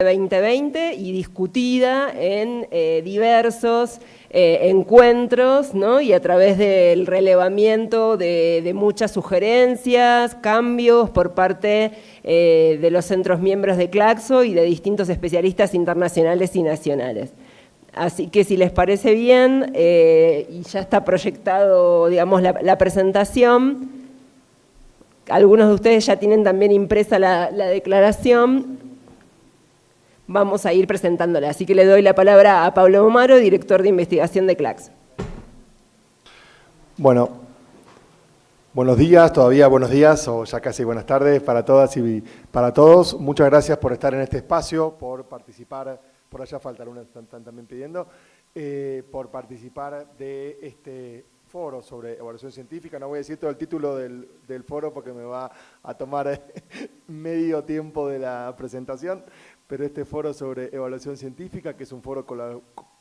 2020 y discutida en eh, diversos eh, encuentros ¿no? y a través del relevamiento de, muchas sugerencias, cambios por parte eh, de los centros miembros de Claxo y de distintos especialistas internacionales y nacionales. Así que si les parece bien, y ya está proyectado digamos, la, presentación, algunos de ustedes ya tienen también impresa la, la declaración, vamos a ir presentándola. Así que le doy la palabra a Pablo Omaro, director de investigación de CLAX. Bueno, buenos días, todavía buenos días o ya casi buenas tardes para todas y para todos. Muchas gracias por estar en este espacio, por participar, por allá falta algunas están, también pidiendo, eh, por participar de este foro sobre evaluación científica. No voy a decir todo el título del, del foro porque me va a tomar medio tiempo de la presentación, pero este foro sobre evaluación científica, que es un foro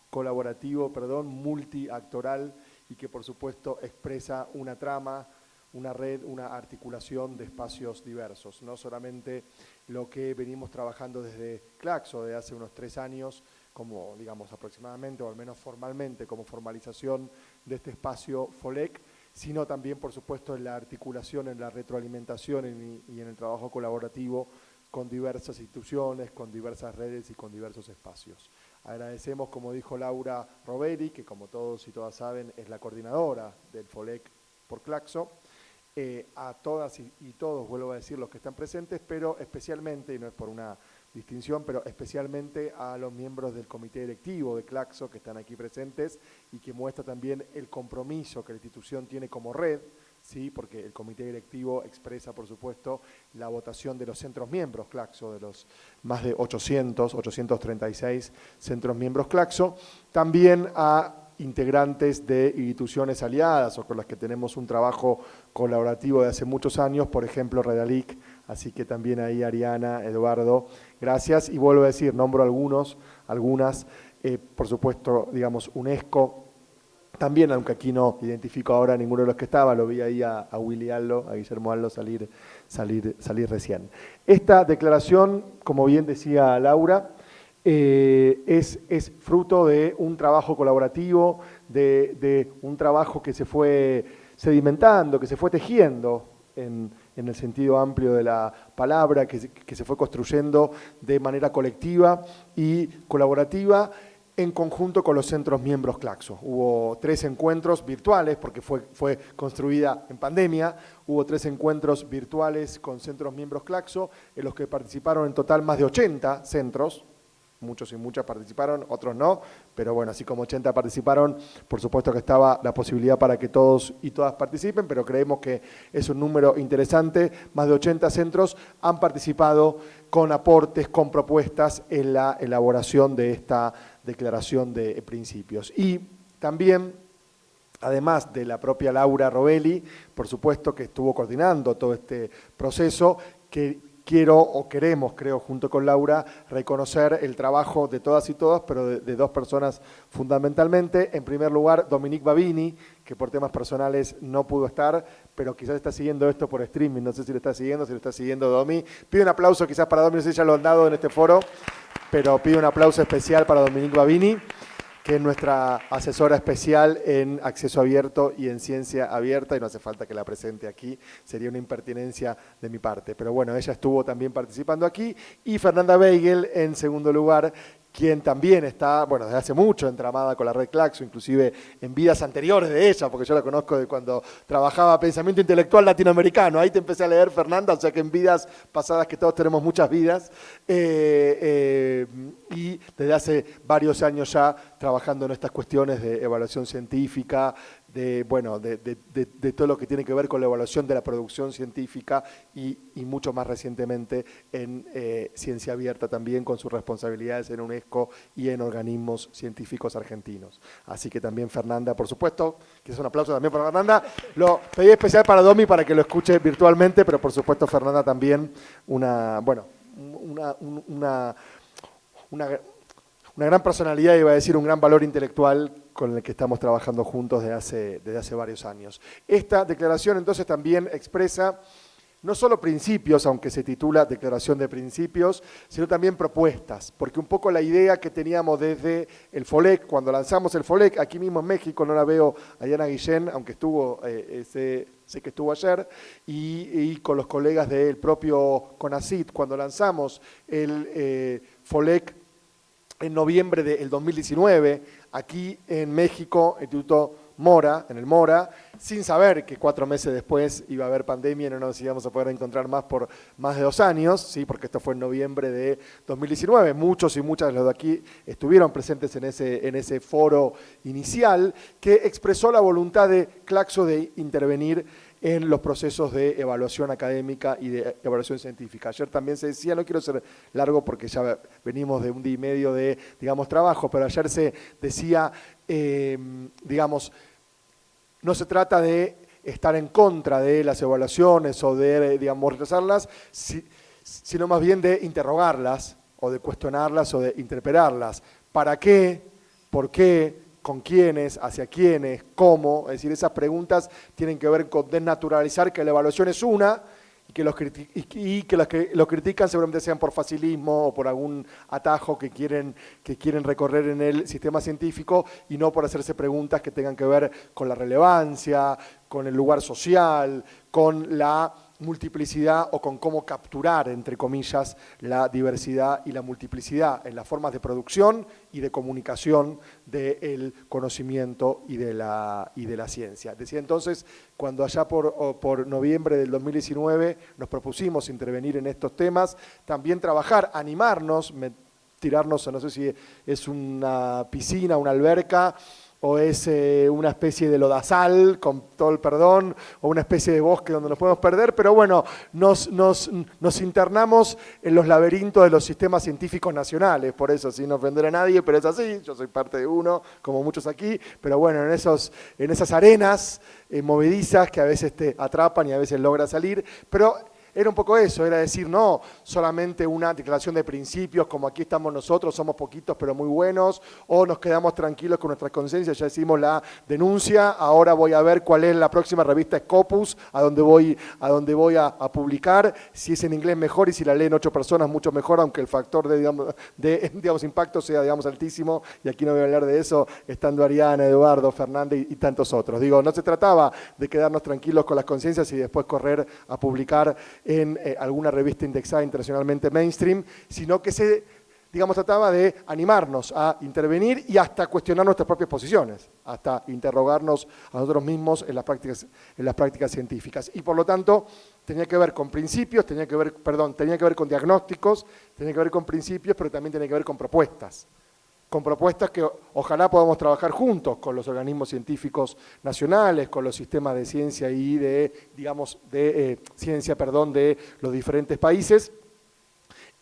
colaborativo, perdón, multiactoral y que por supuesto expresa una trama, una red, una articulación de espacios diversos, no solamente lo que venimos trabajando desde Claxo de hace unos tres años, como digamos aproximadamente, o al menos formalmente, como formalización de este espacio FOLEC, sino también, por supuesto, en la articulación, en la retroalimentación y en el trabajo colaborativo con diversas instituciones, con diversas redes y con diversos espacios. Agradecemos, como dijo Laura Roberi, que como todos y todas saben es la coordinadora del FOLEC por Claxo, eh, a todas y, y, todos, vuelvo a decir, los que están presentes, pero especialmente, y no es por una distinción, pero especialmente a los miembros del comité directivo de Claxo que están aquí presentes y que muestra también el compromiso que la institución tiene como red ¿sí? porque el comité directivo expresa, por supuesto, la votación de los centros miembros Claxo, de los más de 800, 836 centros miembros Claxo, también a integrantes de instituciones aliadas o con las que tenemos un trabajo colaborativo de hace muchos años, por ejemplo Redalic, así que también ahí Ariana, Eduardo, gracias. Y vuelvo a decir, nombro algunos, algunas, eh, por supuesto, digamos, UNESCO, también, aunque aquí no identifico ahora a ninguno de los que estaba, lo vi ahí a, Willy Allo, a Guillermo Allo salir, salir, salir recién. Esta declaración, como bien decía Laura, eh, es, es, fruto de un trabajo colaborativo, de, un trabajo que se fue sedimentando, que se fue tejiendo en, el sentido amplio de la palabra, que, que se fue construyendo de manera colectiva y colaborativa en conjunto con los centros miembros Claxo. Hubo tres encuentros virtuales, porque fue, fue construida en pandemia, hubo tres encuentros virtuales con centros miembros Claxo, en los que participaron en total más de 80 centros, muchos y muchas participaron, otros no, pero bueno, así como 80 participaron, por supuesto que estaba la posibilidad para que todos y todas participen, pero creemos que es un número interesante, más de 80 centros han participado con aportes, con propuestas en la elaboración de esta declaración de principios. Y también, además de la propia Laura Robelli, por supuesto que estuvo coordinando todo este proceso, que quiero o queremos, creo, junto con Laura, reconocer el trabajo de todas y todas, pero de, dos personas fundamentalmente. En primer lugar, Dominique Babini, que por temas personales no pudo estar, pero quizás está siguiendo esto por streaming, no sé si lo está siguiendo, si lo está siguiendo Domi. Pido un aplauso quizás para Domi, no sé si ya lo han dado en este foro pero pido un aplauso especial para Dominique Babini, que es nuestra asesora especial en acceso abierto y en ciencia abierta, y no hace falta que la presente aquí, sería una impertinencia de mi parte. Pero bueno, ella estuvo también participando aquí, y Fernanda Beigel, en segundo lugar, quien también está, bueno, desde hace mucho entramada con la red Claxo, inclusive en vidas anteriores de ella, porque yo la conozco de cuando trabajaba pensamiento intelectual latinoamericano. Ahí te empecé a leer, Fernanda, o sea que en vidas pasadas, que todos tenemos muchas vidas, eh, eh, y desde hace varios años ya trabajando en estas cuestiones de evaluación científica, de, bueno, de, todo lo que tiene que ver con la evaluación de la producción científica y, mucho más recientemente en eh, ciencia abierta también con sus responsabilidades en UNESCO y en organismos científicos argentinos. Así que también Fernanda, por supuesto, que es un aplauso también para Fernanda. Lo pedí especial para Domi para que lo escuche virtualmente, pero por supuesto Fernanda también una, bueno, una, una, una gran personalidad, iba a decir un gran valor intelectual con el que estamos trabajando juntos desde hace, desde hace varios años. Esta declaración entonces también expresa no solo principios, aunque se titula Declaración de Principios, sino también propuestas, porque un poco la idea que teníamos desde el FOLEC, cuando lanzamos el FOLEC, aquí mismo en México, no la veo a Diana Guillén, aunque estuvo, eh, sé que estuvo ayer, y, con los colegas del propio CONACIT, cuando lanzamos el eh, FOLEC en noviembre del 2019, aquí en México, Instituto Mora, en el Mora, sin saber que cuatro meses después iba a haber pandemia y no nos íbamos a poder encontrar más por más de dos años, ¿sí? porque esto fue en noviembre de 2019. Muchos y muchas de los de aquí estuvieron presentes en ese, en ese foro inicial que expresó la voluntad de Claxo de intervenir en los procesos de evaluación académica y de evaluación científica. Ayer también se decía, no quiero ser largo porque ya venimos de un día y medio de, digamos, trabajo, pero ayer se decía, eh, digamos, no se trata de estar en contra de las evaluaciones o de, digamos, rechazarlas, sino más bien de interrogarlas o de cuestionarlas o de interpelarlas. ¿Para qué? ¿Por qué? Con quiénes, hacia quiénes, cómo, es decir, esas preguntas tienen que ver con desnaturalizar que la evaluación es una y que los, y que los que lo critican seguramente sean por facilismo o por algún atajo que quieren, que quieren recorrer en el sistema científico y no por hacerse preguntas que tengan que ver con la relevancia, con el lugar social, con la multiplicidad o con cómo capturar, entre comillas, la diversidad y la multiplicidad en las formas de producción y de comunicación del conocimiento y de, la, y de la ciencia. Decía entonces, cuando allá por, por noviembre del 2019 nos propusimos intervenir en estos temas, también trabajar, animarnos, tirarnos, no sé si es una piscina, una alberca, o es eh, una especie de lodazal, con todo el perdón, o una especie de bosque donde nos podemos perder, pero bueno, nos, internamos en los laberintos de los sistemas científicos nacionales, por eso, sin ofender a nadie, pero es así, yo soy parte de uno, como muchos aquí, pero bueno, en, esos, en esas arenas eh, movedizas que a veces te atrapan y a veces logra salir, pero era un poco eso, era decir, no solamente una declaración de principios, como aquí estamos nosotros, somos poquitos pero muy buenos, o nos quedamos tranquilos con nuestra conciencia, ya hicimos la denuncia, ahora voy a ver cuál es la próxima revista Scopus, a donde voy, a, donde voy a, publicar, si es en inglés mejor y si la leen ocho personas mucho mejor, aunque el factor de, impacto sea digamos, altísimo, y aquí no voy a hablar de eso, estando Ariana, Eduardo, Fernández y tantos otros. Digo, no se trataba de quedarnos tranquilos con las conciencias y después correr a publicar en eh, alguna revista indexada internacionalmente mainstream, sino que se, digamos, trataba de animarnos a intervenir y hasta cuestionar nuestras propias posiciones, hasta interrogarnos a nosotros mismos en las prácticas, en las prácticas científicas. Y por lo tanto, tenía que ver con principios, tenía que ver, perdón, tenía que ver con diagnósticos, tenía que ver con principios, pero también tenía que ver con propuestas con propuestas que ojalá podamos trabajar juntos con los organismos científicos nacionales, con los sistemas de ciencia y de, digamos, de eh, ciencia, perdón, de los diferentes países.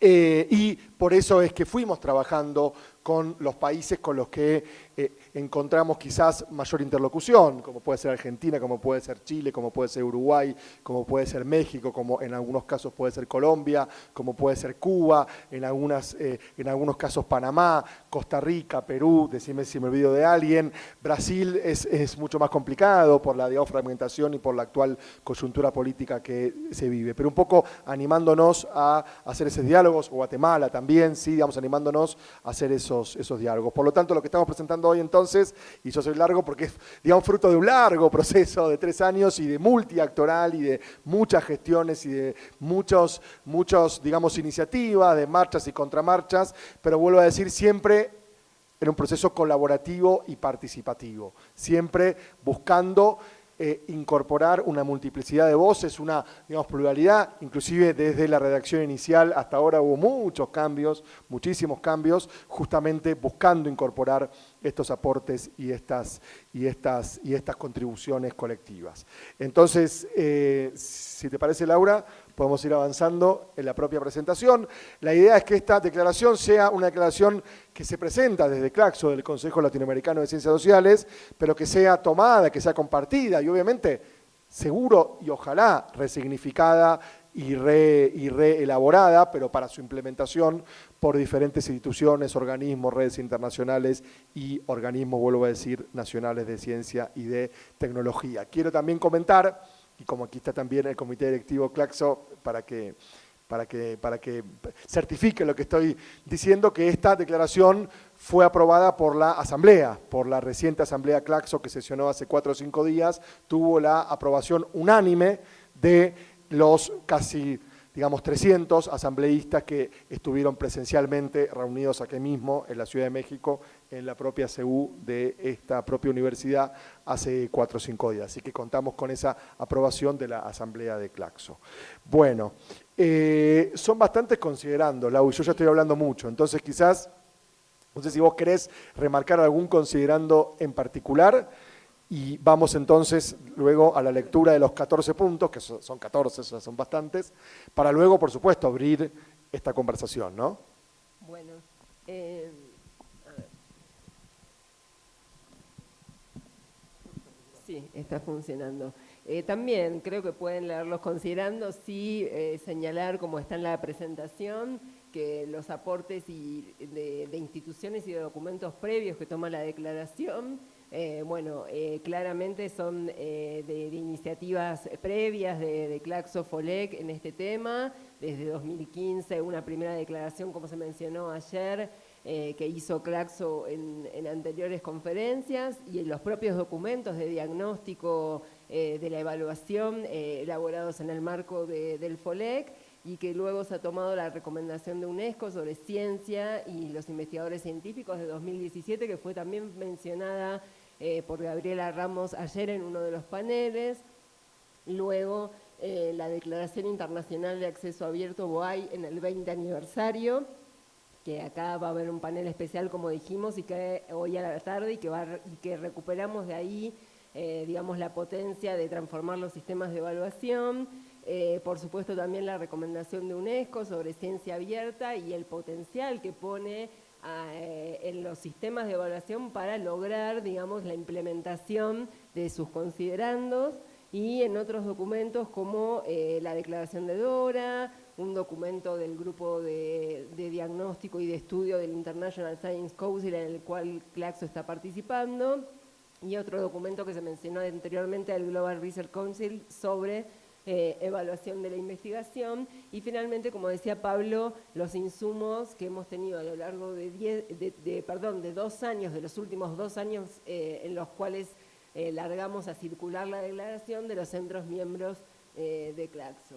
Eh, y por eso es que fuimos trabajando con los países con los que eh, encontramos quizás mayor interlocución, como puede ser Argentina, como puede ser Chile, como puede ser Uruguay, como puede ser México, como en algunos casos puede ser Colombia, como puede ser Cuba, en, algunas, eh, en algunos casos Panamá, Costa Rica, Perú, decime si me olvido de alguien, Brasil es, es mucho más complicado por la fragmentación y por la actual coyuntura política que se vive, pero un poco animándonos a hacer esos diálogos, Guatemala también, sí, digamos, animándonos a hacer eso esos, diálogos. Por lo tanto, lo que estamos presentando hoy entonces, y yo soy largo porque es, digamos, fruto de un largo proceso de tres años y de multiactoral y de muchas gestiones y de muchos, muchos, digamos, iniciativas, de marchas y contramarchas, pero vuelvo a decir, siempre en un proceso colaborativo y participativo, siempre buscando eh, incorporar una multiplicidad de voces, una digamos, pluralidad, inclusive desde la redacción inicial hasta ahora hubo muchos cambios, muchísimos cambios, justamente buscando incorporar estos aportes y estas, y estas, y estas contribuciones colectivas. Entonces, eh, si te parece, Laura, podemos ir avanzando en la propia presentación. La idea es que esta declaración sea una declaración que se presenta desde CLACSO, del Consejo Latinoamericano de Ciencias Sociales, pero que sea tomada, que sea compartida y obviamente seguro y ojalá resignificada y, re, y reelaborada, pero para su implementación por diferentes instituciones, organismos, redes internacionales y organismos, vuelvo a decir, nacionales de ciencia y de tecnología. Quiero también comentar y como aquí está también el comité directivo Claxo, para que, para que, para que certifique lo que estoy diciendo, que esta declaración fue aprobada por la Asamblea, por la reciente Asamblea Claxo que sesionó hace cuatro o cinco días, tuvo la aprobación unánime de los casi digamos, 300 asambleístas que estuvieron presencialmente reunidos aquí mismo en la Ciudad de México, en la propia CEU de esta propia universidad hace cuatro o cinco días. Así que contamos con esa aprobación de la Asamblea de Claxo. Bueno, eh, son bastantes considerando, Lau, yo ya estoy hablando mucho, entonces quizás, no sé si vos querés remarcar algún considerando en particular, y vamos entonces luego a la lectura de los 14 puntos, que son 14, son bastantes, para luego, por supuesto, abrir esta conversación, ¿no? Bueno, eh, Sí, está funcionando. Eh, también creo que pueden leerlos considerando, sí, eh, señalar como está en la presentación, que los aportes y de, de instituciones y de documentos previos que toma la declaración eh, bueno, eh, claramente son eh, de, iniciativas previas de, Claxo Folec en este tema, desde 2015 una primera declaración, como se mencionó ayer, que hizo Claxo en, anteriores conferencias y en los propios documentos de diagnóstico de la evaluación elaborados en el marco del FOLEC y que luego se ha tomado la recomendación de UNESCO sobre ciencia y los investigadores científicos de 2017, que fue también mencionada eh, por Gabriela Ramos ayer en uno de los paneles. Luego, eh, la Declaración Internacional de Acceso Abierto BOAI en el 20 aniversario, que acá va a haber un panel especial, como dijimos, y que hoy a la tarde y que, va, que recuperamos de ahí, eh, digamos, la potencia de transformar los sistemas de evaluación, por supuesto también la recomendación de UNESCO sobre ciencia abierta y el potencial que pone eh, en los sistemas de evaluación para lograr, digamos, la implementación de sus considerandos y en otros documentos como eh, la declaración de Dora, un documento del grupo de, diagnóstico y de estudio del International Science Council en el cual Claxo está participando, y otro documento que se mencionó anteriormente del Global Research Council sobre eh, evaluación de la investigación y finalmente, como decía Pablo, los insumos que hemos tenido a lo largo de, de, perdón, de dos años, de los últimos dos años eh, en los cuales eh, largamos a circular la declaración de los centros miembros de Claxo.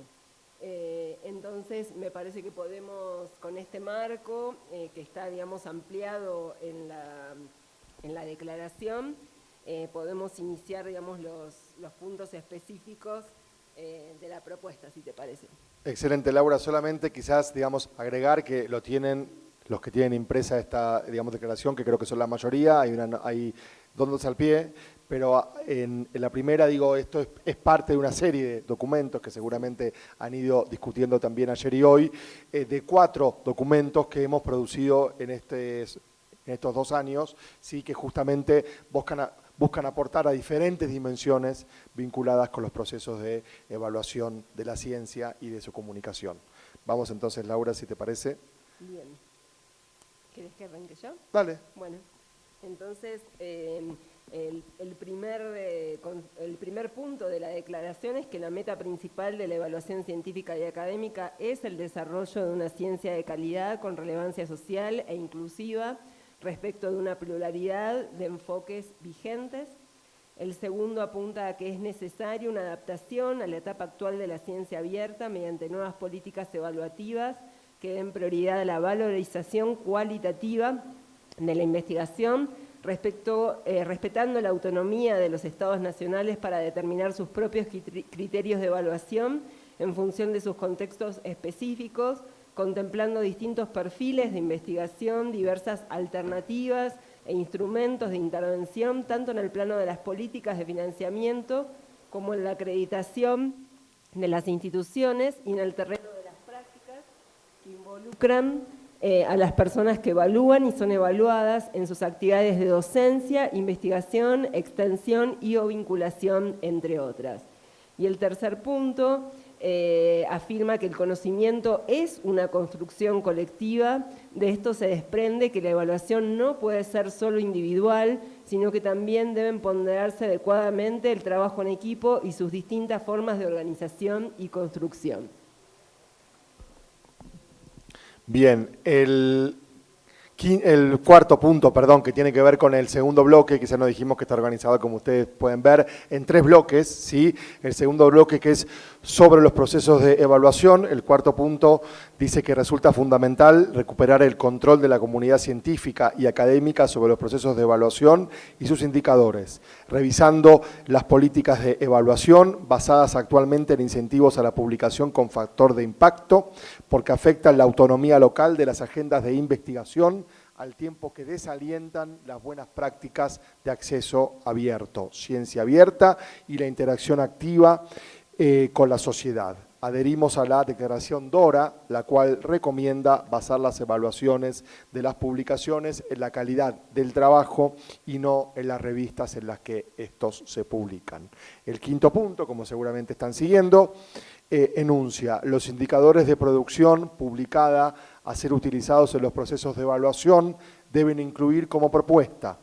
entonces, me parece que podemos, con este marco, que está, digamos, ampliado en la, en la declaración, podemos iniciar, digamos, los, los puntos específicos eh, de la propuesta, si te parece. Excelente, Laura. Solamente quizás, digamos, agregar que lo tienen los que tienen impresa esta, digamos, declaración, que creo que son la mayoría, hay, una, hay dos al pie, pero en, la primera, digo, esto es, parte de una serie de documentos que seguramente han ido discutiendo también ayer y hoy, eh, de cuatro documentos que hemos producido en, este, en estos dos años, sí que justamente buscan... A, buscan aportar a diferentes dimensiones vinculadas con los procesos de evaluación de la ciencia y de su comunicación. Vamos entonces, Laura, si te parece. Bien. ¿Quieres que arranque yo? Dale. Bueno, entonces eh, el, primer, eh, el primer punto de la declaración es que la meta principal de la evaluación científica y académica es el desarrollo de una ciencia de calidad con relevancia social e inclusiva, respecto de una pluralidad de enfoques vigentes. El segundo apunta a que es necesaria una adaptación a la etapa actual de la ciencia abierta mediante nuevas políticas evaluativas que den prioridad a la valorización cualitativa de la investigación, respecto, eh, respetando la autonomía de los estados nacionales para determinar sus propios criterios de evaluación en función de sus contextos específicos, contemplando distintos perfiles de investigación, diversas alternativas e instrumentos de intervención, tanto en el plano de las políticas de financiamiento como en la acreditación de las instituciones y en el terreno de las prácticas que involucran eh, a las personas que evalúan y son evaluadas en sus actividades de docencia, investigación, extensión y o vinculación, entre otras. Y el tercer punto eh, afirma que el conocimiento es una construcción colectiva. De esto se desprende que la evaluación no puede ser solo individual, sino que también deben ponderarse adecuadamente el trabajo en equipo y sus distintas formas de organización y construcción. Bien, el, el cuarto punto, perdón, que tiene que ver con el segundo bloque, que ya nos dijimos que está organizado, como ustedes pueden ver, en tres bloques, ¿sí? El segundo bloque que es sobre los procesos de evaluación. El cuarto punto dice que resulta fundamental recuperar el control de la comunidad científica y académica sobre los procesos de evaluación y sus indicadores, revisando las políticas de evaluación basadas actualmente en incentivos a la publicación con factor de impacto, porque afectan la autonomía local de las agendas de investigación, al tiempo que desalientan las buenas prácticas de acceso abierto, ciencia abierta y la interacción activa eh, con la sociedad. Adherimos a la declaración DORA, la cual recomienda basar las evaluaciones de las publicaciones en la calidad del trabajo y no en las revistas en las que estos se publican. El quinto punto, como seguramente están siguiendo, eh, enuncia los indicadores de producción publicada a ser utilizados en los procesos de evaluación deben incluir como propuesta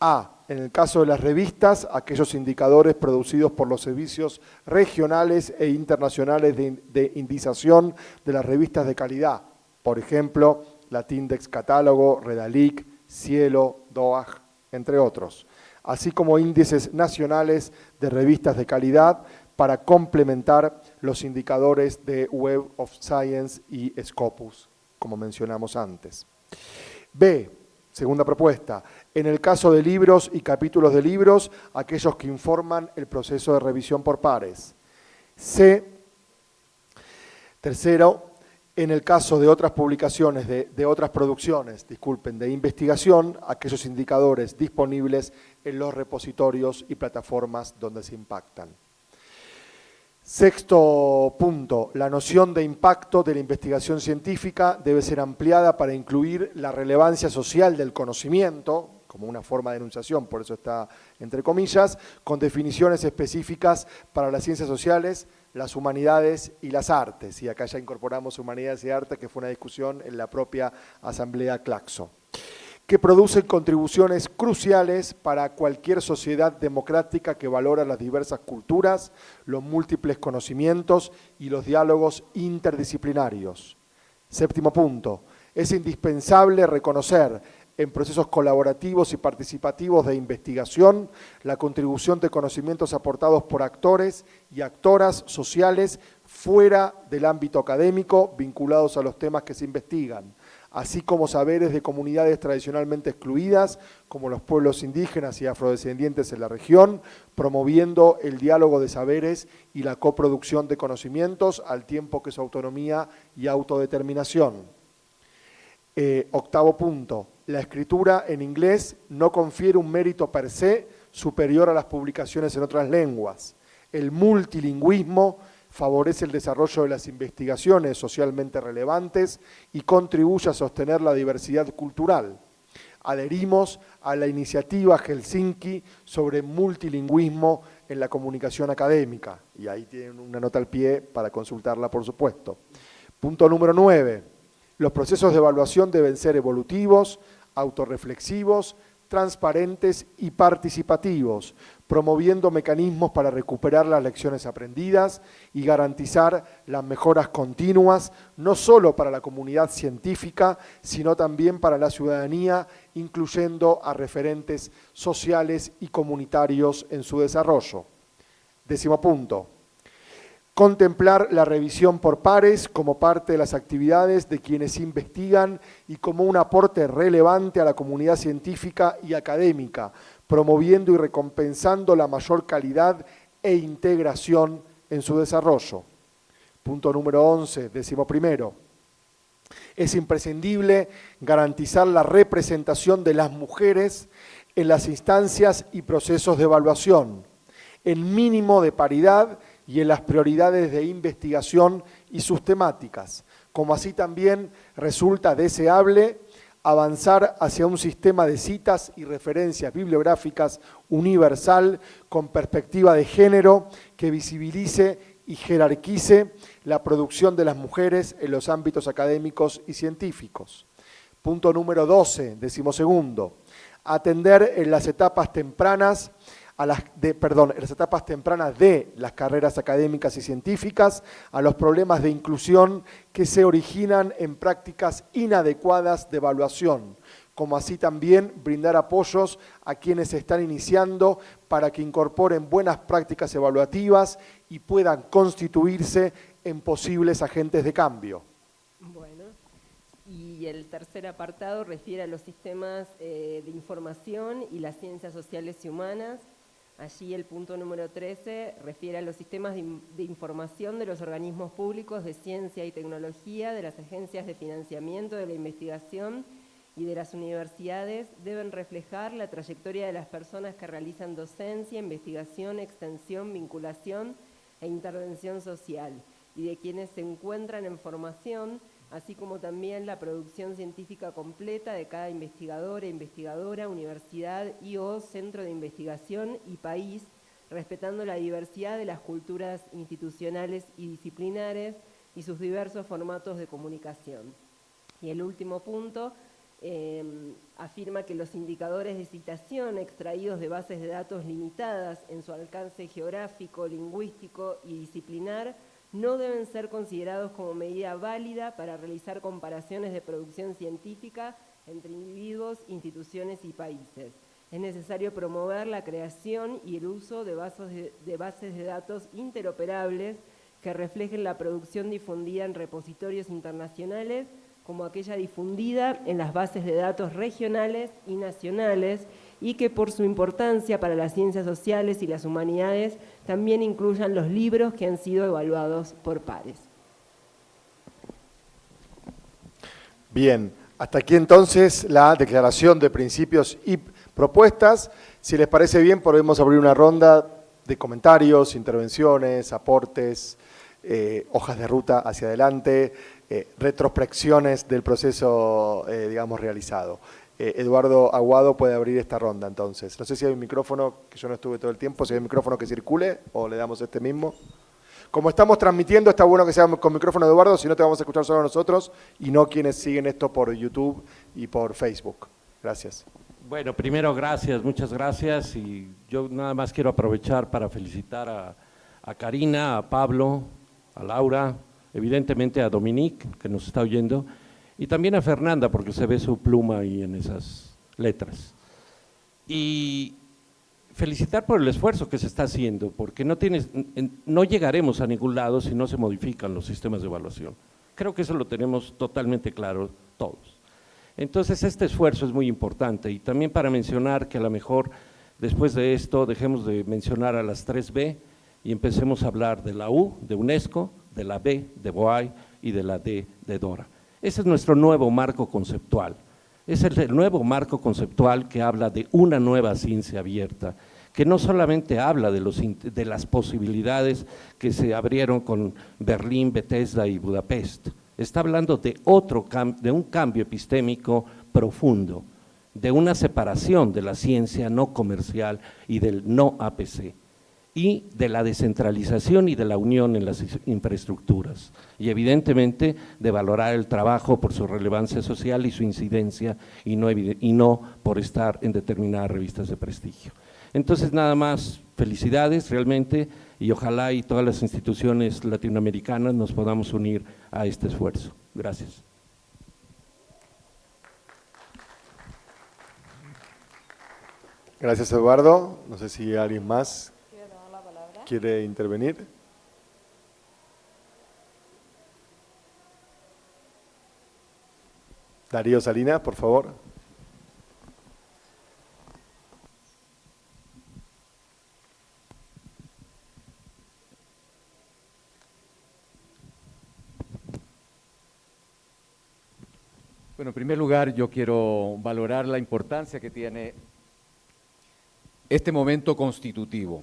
a, en el caso de las revistas, aquellos indicadores producidos por los servicios regionales e internacionales de, indización de las revistas de calidad, por ejemplo, Latindex Catálogo, Redalic, Cielo, DOAG, entre otros, así como índices nacionales de revistas de calidad para complementar los indicadores de Web of Science y Scopus como mencionamos antes. B, segunda propuesta, en el caso de libros y capítulos de libros, aquellos que informan el proceso de revisión por pares. C, tercero, en el caso de otras publicaciones, de, de, otras producciones, disculpen, de investigación, aquellos indicadores disponibles en los repositorios y plataformas donde se impactan. Sexto punto, la noción de impacto de la investigación científica debe ser ampliada para incluir la relevancia social del conocimiento, como una forma de enunciación, por eso está entre comillas, con definiciones específicas para las ciencias sociales, las humanidades y las artes. Y acá ya incorporamos humanidades y artes, que fue una discusión en la propia Asamblea Claxo que producen contribuciones cruciales para cualquier sociedad democrática que valora las diversas culturas, los múltiples conocimientos y los diálogos interdisciplinarios. Séptimo punto, es indispensable reconocer en procesos colaborativos y participativos de investigación la contribución de conocimientos aportados por actores y actoras sociales fuera del ámbito académico vinculados a los temas que se investigan, así como saberes de comunidades tradicionalmente excluidas, como los pueblos indígenas y afrodescendientes en la región, promoviendo el diálogo de saberes y la coproducción de conocimientos al tiempo que su autonomía y autodeterminación. Eh, octavo punto, la escritura en inglés no confiere un mérito per se superior a las publicaciones en otras lenguas. El multilingüismo favorece el desarrollo de las investigaciones socialmente relevantes y contribuye a sostener la diversidad cultural. Adherimos a la iniciativa Helsinki sobre multilingüismo en la comunicación académica, y ahí tienen una nota al pie para consultarla, por supuesto. Punto número nueve. Los procesos de evaluación deben ser evolutivos, autorreflexivos, transparentes y participativos, promoviendo mecanismos para recuperar las lecciones aprendidas y garantizar las mejoras continuas, no solo para la comunidad científica, sino también para la ciudadanía, incluyendo a referentes sociales y comunitarios en su desarrollo. Décimo punto. Contemplar la revisión por pares como parte de las actividades de quienes investigan y como un aporte relevante a la comunidad científica y académica, promoviendo y recompensando la mayor calidad e integración en su desarrollo. Punto número 11, décimo primero. Es imprescindible garantizar la representación de las mujeres en las instancias y procesos de evaluación, en mínimo de paridad y en las prioridades de investigación y sus temáticas, como así también resulta deseable avanzar hacia un sistema de citas y referencias bibliográficas universal con perspectiva de género que visibilice y jerarquice la producción de las mujeres en los ámbitos académicos y científicos. Punto número 12, decimosegundo, atender en las etapas tempranas a las, de, perdón, las etapas tempranas de las carreras académicas y científicas a los problemas de inclusión que se originan en prácticas inadecuadas de evaluación, como así también brindar apoyos a quienes están iniciando para que incorporen buenas prácticas evaluativas y puedan constituirse en posibles agentes de cambio. Bueno, y el tercer apartado refiere a los sistemas eh, de información y las ciencias sociales y humanas. Allí el punto número 13 refiere a los sistemas de, de información de los organismos públicos de ciencia y tecnología, de las agencias de financiamiento de la investigación y de las universidades deben reflejar la trayectoria de las personas que realizan docencia, investigación, extensión, vinculación e intervención social y de quienes se encuentran en formación, así como también la producción científica completa de cada investigador e investigadora, universidad y o centro de investigación y país, respetando la diversidad de las culturas institucionales y disciplinares y sus diversos formatos de comunicación. Y el último punto, Em, afirma que los indicadores de citación extraídos de bases de datos limitadas en su alcance geográfico, lingüístico y disciplinar no deben ser considerados como medida válida para realizar comparaciones de producción científica entre individuos, instituciones y países. Es necesario promover la creación y el uso de bases de datos interoperables que reflejen la producción difundida en repositorios internacionales como aquella difundida en las bases de datos regionales y nacionales y que por su importancia para las ciencias sociales y las humanidades también incluyan los libros que han sido evaluados por pares. Bien, hasta aquí entonces la declaración de principios y propuestas. Si les parece bien, podemos abrir una ronda de comentarios, intervenciones, aportes, eh, hojas de ruta hacia adelante, eh, retrospecciones del proceso, eh, digamos, realizado. Eh, Eduardo Aguado puede abrir esta ronda, entonces. No sé si hay un micrófono, que yo no estuve todo el tiempo, si hay un micrófono que circule o le damos este mismo. Como estamos transmitiendo, está bueno que sea con micrófono Eduardo, si no te vamos a escuchar solo nosotros y no quienes siguen esto por YouTube y por Facebook. Gracias. Bueno, primero gracias, muchas gracias y yo nada más quiero aprovechar para felicitar a, a Karina, a Pablo, a Laura, evidentemente a Dominique, que nos está oyendo, y también a Fernanda, porque se ve su pluma ahí en esas letras. Y felicitar por el esfuerzo que se está haciendo, porque no, tienes, no llegaremos a ningún lado si no se modifican los sistemas de evaluación. Creo que eso lo tenemos totalmente claro todos. Entonces, este esfuerzo es muy importante y también para mencionar que a lo mejor después de esto dejemos de mencionar a las 3B y empecemos a hablar de la U, de UNESCO, de la B de Boay y de la D de Dora. Ese es nuestro nuevo marco conceptual. Es el nuevo marco conceptual que habla de una nueva ciencia abierta, que no solamente habla de, los, de las posibilidades que se abrieron con Berlín, Bethesda y Budapest, está hablando de, otro, de un cambio epistémico profundo, de una separación de la ciencia no comercial y del no APC y de la descentralización y de la unión en las infraestructuras y evidentemente de valorar el trabajo por su relevancia social y su incidencia y no, y no por estar en determinadas revistas de prestigio. Entonces nada más, felicidades realmente y ojalá y todas las instituciones latinoamericanas nos podamos unir a este esfuerzo. Gracias. Gracias Eduardo, no sé si alguien más quiere intervenir. Darío Salinas, por favor. Bueno, en primer lugar yo quiero valorar la importancia que tiene este momento constitutivo.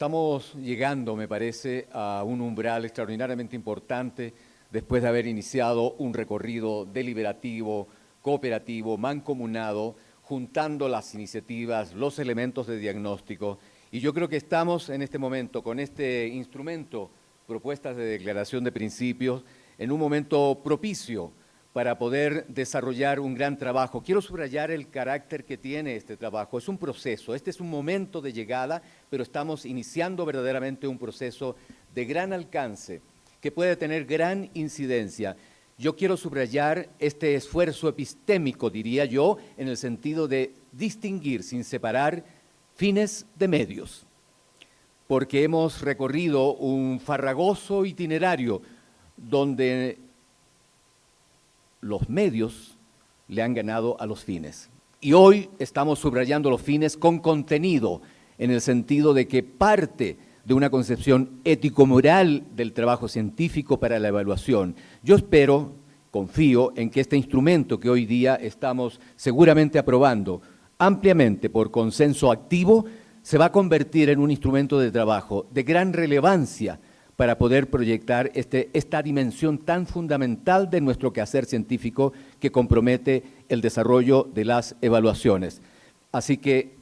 Estamos llegando, me parece, a un umbral extraordinariamente importante después de haber iniciado un recorrido deliberativo, cooperativo, mancomunado, juntando las iniciativas, los elementos de diagnóstico. Y yo creo que estamos en este momento con este instrumento propuestas de declaración de principios en un momento propicio para poder desarrollar un gran trabajo. Quiero subrayar el carácter que tiene este trabajo. Es un proceso, este es un momento de llegada, pero estamos iniciando verdaderamente un proceso de gran alcance que puede tener gran incidencia. Yo quiero subrayar este esfuerzo epistémico, diría yo, en el sentido de distinguir sin separar fines de medios, porque hemos recorrido un farragoso itinerario donde los medios le han ganado a los fines. Y hoy estamos subrayando los fines con contenido, en el sentido de que parte de una concepción ético-moral del trabajo científico para la evaluación. Yo espero, confío en que este instrumento que hoy día estamos seguramente aprobando ampliamente por consenso activo, se va a convertir en un instrumento de trabajo de gran relevancia para poder proyectar este, esta dimensión tan fundamental de nuestro quehacer científico que compromete el desarrollo de las evaluaciones. Así que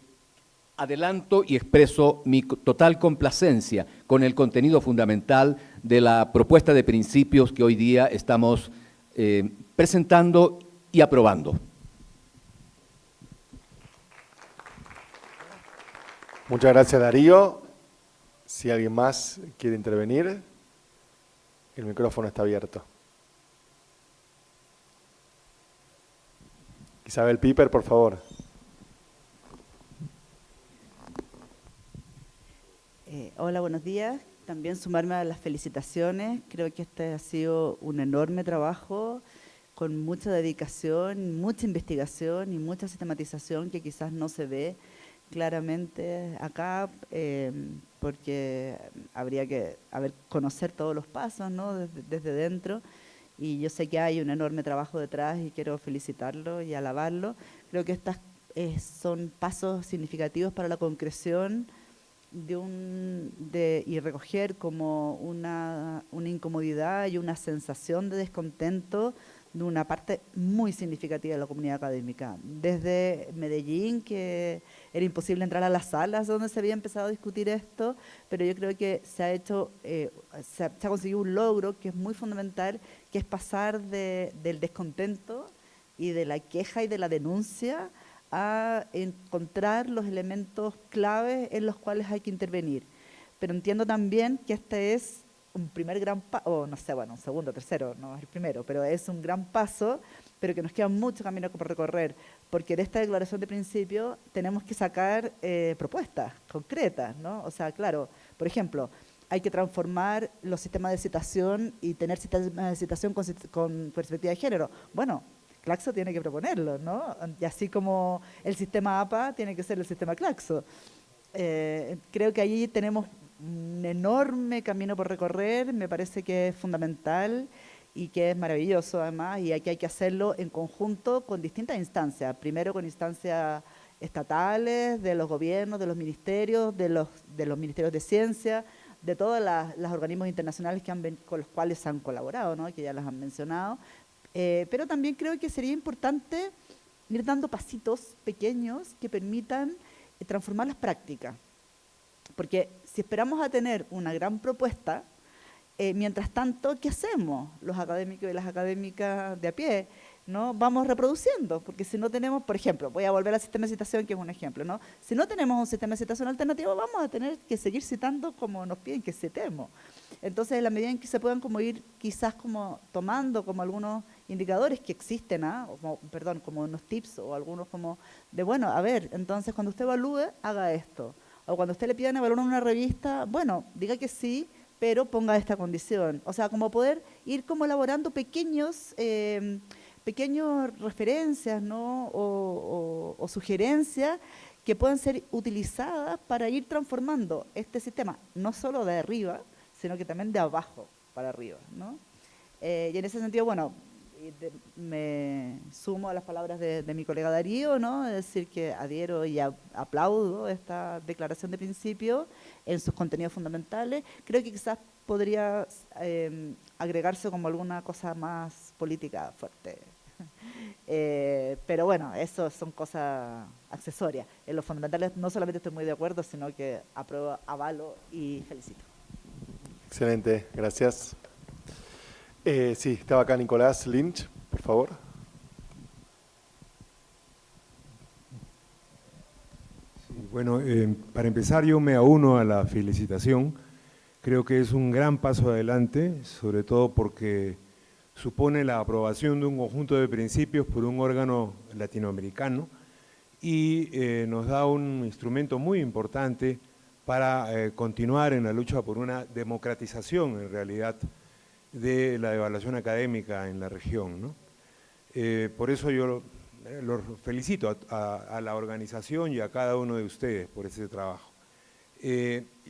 adelanto y expreso mi total complacencia con el contenido fundamental de la propuesta de principios que hoy día estamos eh, presentando y aprobando. Muchas gracias Darío. Si alguien más quiere intervenir, el micrófono está abierto. Isabel Piper, por favor. Eh, hola, buenos días. También sumarme a las felicitaciones. Creo que este ha sido un enorme trabajo con mucha dedicación, mucha investigación y mucha sistematización que quizás no se ve claramente acá, eh, porque habría que conocer todos los pasos ¿no? desde, dentro. Y yo sé que hay un enorme trabajo detrás y quiero felicitarlo y alabarlo. Creo que estos eh, son pasos significativos para la concreción de un, de, y recoger como una, una incomodidad y una sensación de descontento de una parte muy significativa de la comunidad académica. Desde Medellín, que era imposible entrar a las salas donde se había empezado a discutir esto, pero yo creo que se ha hecho, eh, se, ha, conseguido un logro que es muy fundamental, que es pasar del descontento y de la queja y de la denuncia a encontrar los elementos claves en los cuales hay que intervenir. Pero entiendo también que este es un primer gran paso, o no sé, bueno, un segundo, tercero, no es el primero, pero es un gran paso, pero que nos queda mucho camino por recorrer, porque de esta declaración de principio tenemos que sacar eh, propuestas concretas, ¿no? O sea, claro, por ejemplo, hay que transformar los sistemas de citación y tener sistemas de citación con, perspectiva de género. Bueno, Claxo tiene que proponerlo, ¿no? Y así como el sistema APA tiene que ser el sistema Claxo. Eh, creo que allí tenemos enorme camino por recorrer, me parece que es fundamental y que es maravilloso además, y aquí hay que hacerlo en conjunto con distintas instancias. Primero con instancias estatales, de los gobiernos, de los ministerios, de los, de los ministerios de ciencia, de todos los organismos internacionales que han, con los cuales han colaborado, ¿no? que ya las han mencionado. Eh, pero también creo que sería importante ir dando pasitos pequeños que permitan eh, transformar las prácticas. Porque si esperamos a tener una gran propuesta, eh, mientras tanto, ¿qué hacemos los académicos y las académicas de a pie? ¿no? Vamos reproduciendo, porque si no tenemos, por ejemplo, voy a volver al sistema de citación, que es un ejemplo, ¿no? Si no tenemos un sistema de citación alternativo, vamos a tener que seguir citando como nos piden que citemos. Entonces, en la medida en que se puedan como ir quizás como tomando como algunos indicadores que existen, ¿ah? perdón, como unos tips o algunos como de, bueno, a ver, entonces cuando usted evalúe, haga esto o cuando usted le pidan evaluar una revista, bueno, diga que sí, pero ponga esta condición. O sea, como poder ir como elaborando pequeños, eh, pequeños referencias o, sugerencias que puedan ser utilizadas para ir transformando este sistema, no solo de arriba, sino que también de abajo para arriba. ¿no? Eh, y en ese sentido, bueno, me sumo a las palabras de, mi colega Darío, ¿no? Es decir, que adhiero y aplaudo esta declaración de principio en sus contenidos fundamentales. Creo que quizás podría em, agregarse como alguna cosa más política fuerte. Eh, pero bueno, eso son cosas accesorias. En los fundamentales no solamente estoy muy de acuerdo, sino que apruebo, avalo y felicito. Excelente, gracias. Eh, sí, estaba acá Nicolás Lynch, por favor. bueno, eh, para empezar yo me auno a la felicitación. Creo que es un gran paso adelante, sobre todo porque supone la aprobación de un conjunto de principios por un órgano latinoamericano y eh, nos da un instrumento muy importante para eh, continuar en la lucha por una democratización, en realidad, de la evaluación académica en la región. Eh, por eso yo los felicito a, la organización y a cada uno de ustedes por ese trabajo.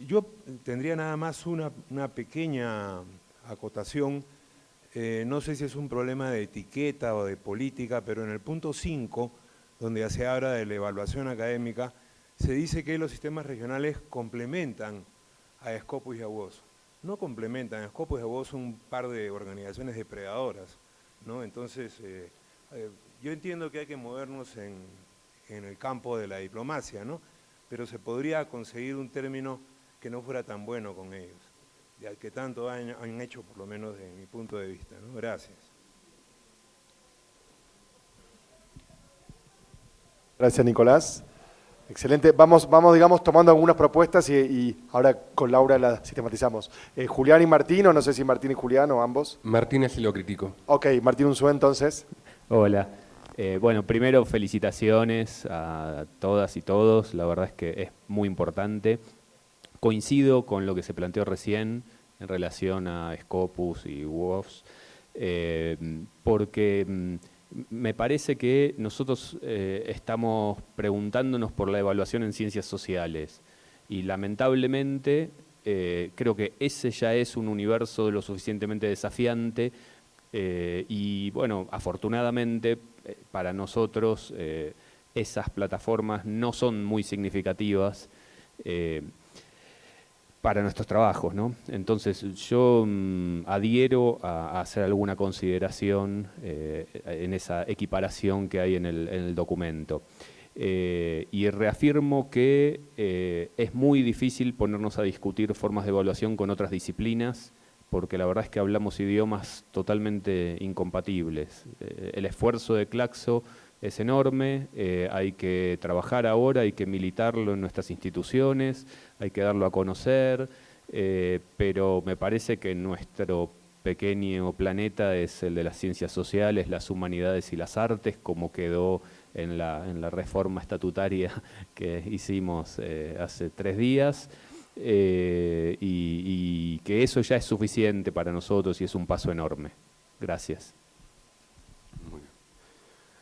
yo tendría nada más una, una pequeña acotación eh, no sé si es un problema de etiqueta o de política, pero en el punto 5, donde se habla de la evaluación académica, se dice que los sistemas regionales complementan a Scopus y a WOS. No complementan, a Scopus a WOS son un par de organizaciones depredadoras, ¿no? Entonces, eh, eh, yo entiendo que hay que movernos en, el campo de la diplomacia, ¿no? Pero se podría conseguir un término que no fuera tan bueno con ellos que tanto han, hecho, por lo menos desde mi punto de vista. Gracias. Gracias, Nicolás. Excelente. Vamos, vamos digamos, tomando algunas propuestas y, ahora con Laura las sistematizamos. Eh, Julián y Martín, o no sé si Martín y Julián o ambos. Martín es lo crítico. Ok, Martín Unzué entonces. Hola. Eh, bueno, primero felicitaciones a todas y todos, la verdad es que es muy importante. Coincido con lo que se planteó recién en relación a Scopus y WOFs, eh, porque mm, me parece que nosotros eh, estamos preguntándonos por la evaluación en ciencias sociales. Y lamentablemente eh, creo que ese ya es un universo lo suficientemente desafiante y bueno, afortunadamente para nosotros esas plataformas no son muy significativas para nuestros trabajos. ¿no? Entonces yo mm, adhiero a, hacer alguna consideración eh, en esa equiparación que hay en el, documento. Eh, y reafirmo que eh, es muy difícil ponernos a discutir formas de evaluación con otras disciplinas, porque la verdad es que hablamos idiomas totalmente incompatibles. el esfuerzo de Claxo es enorme, eh, hay que trabajar ahora, hay que militarlo en nuestras instituciones, hay que darlo a conocer, eh, pero me parece que nuestro pequeño planeta es el de las ciencias sociales, las humanidades y las artes, como quedó en la, en la reforma estatutaria que hicimos eh, hace tres días, y, y que eso ya es suficiente para nosotros y es un paso enorme. Gracias.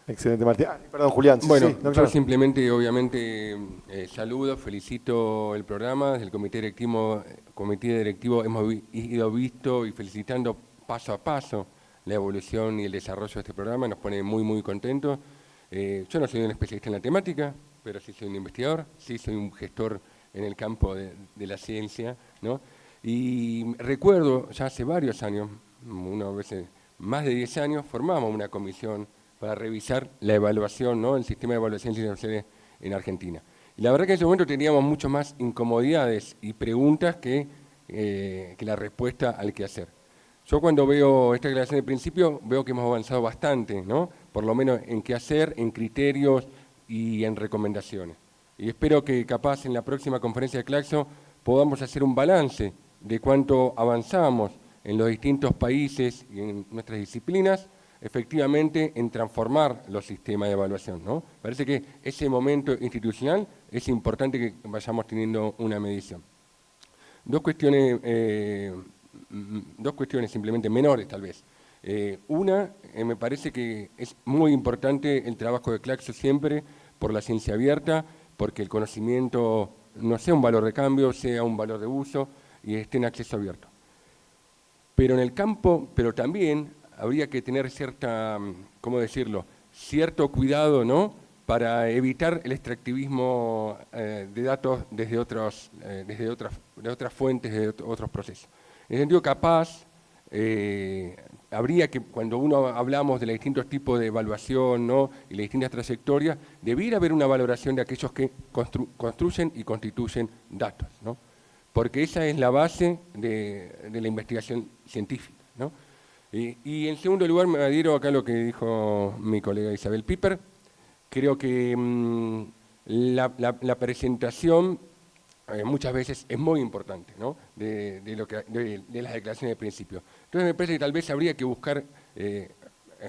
Excelente, Martín. Ah, perdón, Julián. Bueno, yo simplemente, obviamente, eh, saludo, felicito el programa. Desde el comité directivo, comité directivo hemos ido visto y felicitando paso a paso la evolución y el desarrollo de este programa. Nos pone muy, muy contentos. Eh, yo no soy un especialista en la temática, pero sí soy un investigador, sí soy un gestor en el campo de, de la ciencia. ¿no? Y recuerdo, ya hace varios años, una vez más de 10 años, formamos una comisión para revisar la evaluación, ¿no? el sistema de evaluación institucional en Argentina. Y la verdad que en ese momento teníamos mucho más incomodidades y preguntas que, eh, que la respuesta al que hacer. Yo cuando veo esta declaración de principio veo que hemos avanzado bastante, ¿no? por lo menos en qué hacer, en criterios y en recomendaciones. Y espero que capaz en la próxima conferencia de Claxo podamos hacer un balance de cuánto avanzamos en los distintos países y en nuestras disciplinas efectivamente en transformar los sistemas de evaluación. ¿no? Parece que ese momento institucional es importante que vayamos teniendo una medición. Dos cuestiones, eh, dos cuestiones simplemente menores tal vez. Eh, una, eh, me parece que es muy importante el trabajo de Claxo siempre por la ciencia abierta, porque el conocimiento no sea un valor de cambio, sea un valor de uso y esté en acceso abierto. Pero en el campo, pero también habría que tener cierta, ¿cómo decirlo?, cierto cuidado, ¿no?, para evitar el extractivismo eh, de datos desde, otros, eh, desde otras, de otras fuentes, de otros procesos. En el sentido capaz, eh, habría que, cuando uno hablamos de los distintos tipos de evaluación ¿no? y las distintas trayectorias, debiera haber una valoración de aquellos que construyen y constituyen datos. ¿no? porque esa es la base de, la investigación científica. Y, en segundo lugar me adhiero acá a lo que dijo mi colega Isabel Piper, creo que mm, la, presentación eh, muchas veces es muy importante de, lo que, de, las declaraciones de principio. Entonces me parece que tal vez habría que buscar, eh,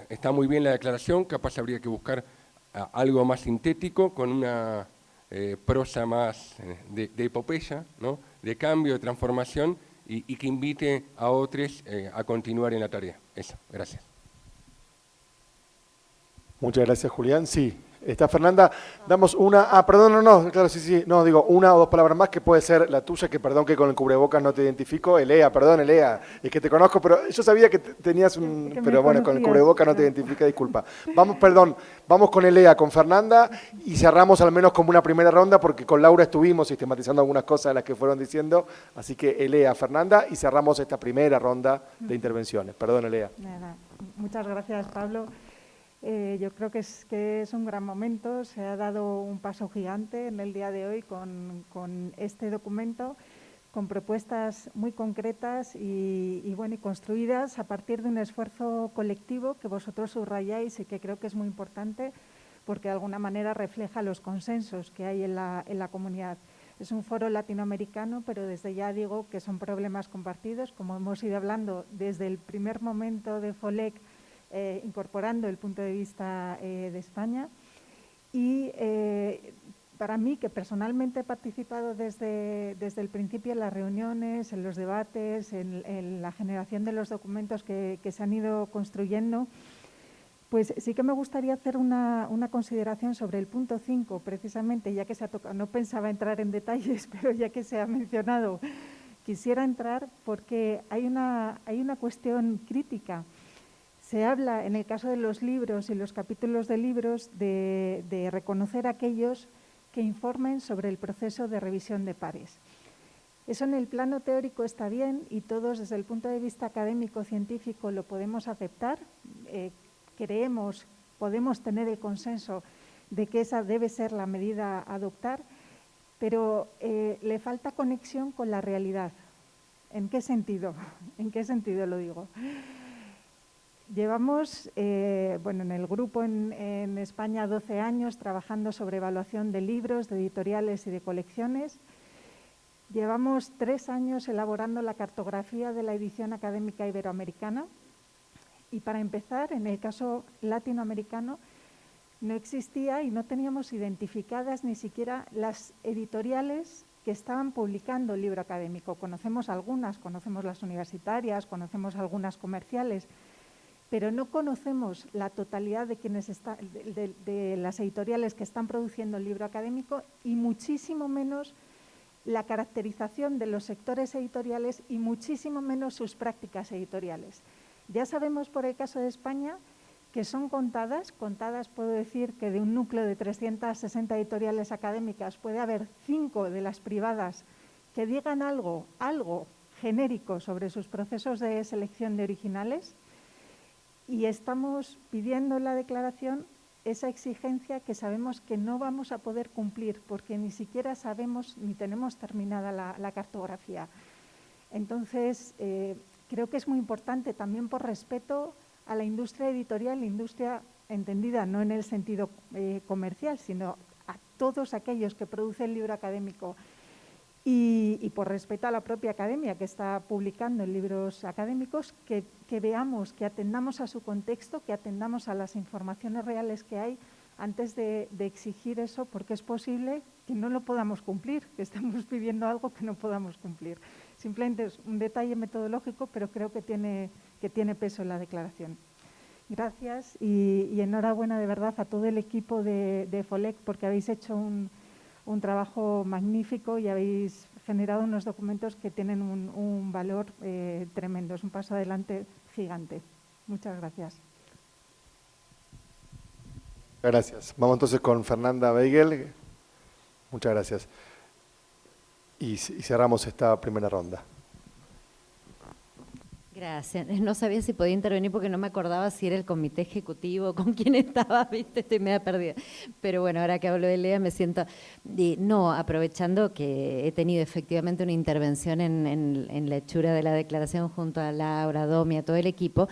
está muy bien la declaración, capaz habría que buscar algo más sintético, con una eh, prosa más de, epopeya, de cambio, de transformación, y, que invite a otros eh, a continuar en la tarea. Eso, gracias. Muchas gracias, Julián. Sí, Está Fernanda, damos una, ah, perdón, no, no, claro, sí, sí, no, digo una o dos palabras más que puede ser la tuya, que perdón que con el cubrebocas no te identifico, Elea, perdón, Elea, es que te conozco, pero yo sabía que tenías un, pero bueno, con el cubrebocas no te identifica, disculpa. Vamos, perdón, vamos con Elea, con Fernanda y cerramos al menos como una primera ronda porque con Laura estuvimos sistematizando algunas cosas de las que fueron diciendo, así que Elea, Fernanda y cerramos esta primera ronda de intervenciones. Perdón, Elea. Muchas gracias, Pablo. Eh, yo creo que es, que es un gran momento, se ha dado un paso gigante en el día de hoy con, con este documento, con propuestas muy concretas y, bueno, y construidas a partir de un esfuerzo colectivo que vosotros subrayáis y que creo que es muy importante porque de alguna manera refleja los consensos que hay en la, en la comunidad. Es un foro latinoamericano, pero desde ya digo que son problemas compartidos, como hemos ido hablando desde el primer momento de FOLEC eh, incorporando el punto de vista eh, de España. Y eh, para mí, que personalmente he participado desde, desde el principio en las reuniones, en los debates, en, la generación de los documentos que, se han ido construyendo, pues sí que me gustaría hacer una, una, consideración sobre el punto 5, precisamente, ya que se ha tocado, no pensaba entrar en detalles, pero ya que se ha mencionado, quisiera entrar porque hay una, hay una cuestión crítica se habla, en el caso de los libros y los capítulos de libros, de, reconocer aquellos que informen sobre el proceso de revisión de pares. Eso en el plano teórico está bien y todos desde el punto de vista académico-científico lo podemos aceptar. Eh, creemos, podemos tener el consenso de que esa debe ser la medida a adoptar, pero eh, le falta conexión con la realidad. ¿En qué sentido? ¿En qué sentido lo digo? Llevamos, eh, bueno, en el grupo en, España 12 años trabajando sobre evaluación de libros, de editoriales y de colecciones. Llevamos tres años elaborando la cartografía de la edición académica iberoamericana. Y para empezar, en el caso latinoamericano, no existía y no teníamos identificadas ni siquiera las editoriales que estaban publicando el libro académico. Conocemos algunas, conocemos las universitarias, conocemos algunas comerciales, pero no conocemos la totalidad de, quienes de, las editoriales que están produciendo el libro académico y muchísimo menos la caracterización de los sectores editoriales y muchísimo menos sus prácticas editoriales. Ya sabemos por el caso de España que son contadas, contadas puedo decir que de un núcleo de 360 editoriales académicas puede haber cinco de las privadas que digan algo, algo genérico sobre sus procesos de selección de originales, y estamos pidiendo en la declaración esa exigencia que sabemos que no vamos a poder cumplir porque ni siquiera sabemos ni tenemos terminada la, cartografía. Entonces, eh, creo que es muy importante también por respeto a la industria editorial, la industria entendida no en el sentido eh, comercial, sino a todos aquellos que producen libro académico y, por respeto a la propia academia que está publicando en libros académicos, que, veamos, que atendamos a su contexto, que atendamos a las informaciones reales que hay antes de, exigir eso, porque es posible que no lo podamos cumplir, que estamos pidiendo algo que no podamos cumplir. Simplemente es un detalle metodológico, pero creo que tiene, que tiene peso en la declaración. Gracias y, enhorabuena de verdad a todo el equipo de, de FOLEC porque habéis hecho un, un trabajo magnífico y habéis generado unos documentos que tienen un, valor eh, tremendo. Es un paso adelante gigante. Muchas gracias. Gracias. Vamos entonces con Fernanda Beigel. Muchas gracias. Y cerramos esta primera ronda. Gracias. No sabía si podía intervenir porque no me acordaba si era el comité ejecutivo, con quién estaba, viste, estoy media perdida. Pero bueno, ahora que hablo de Lea me siento... no, aprovechando que he tenido efectivamente una intervención en, la hechura de la declaración junto a Laura, Domi, a todo el equipo,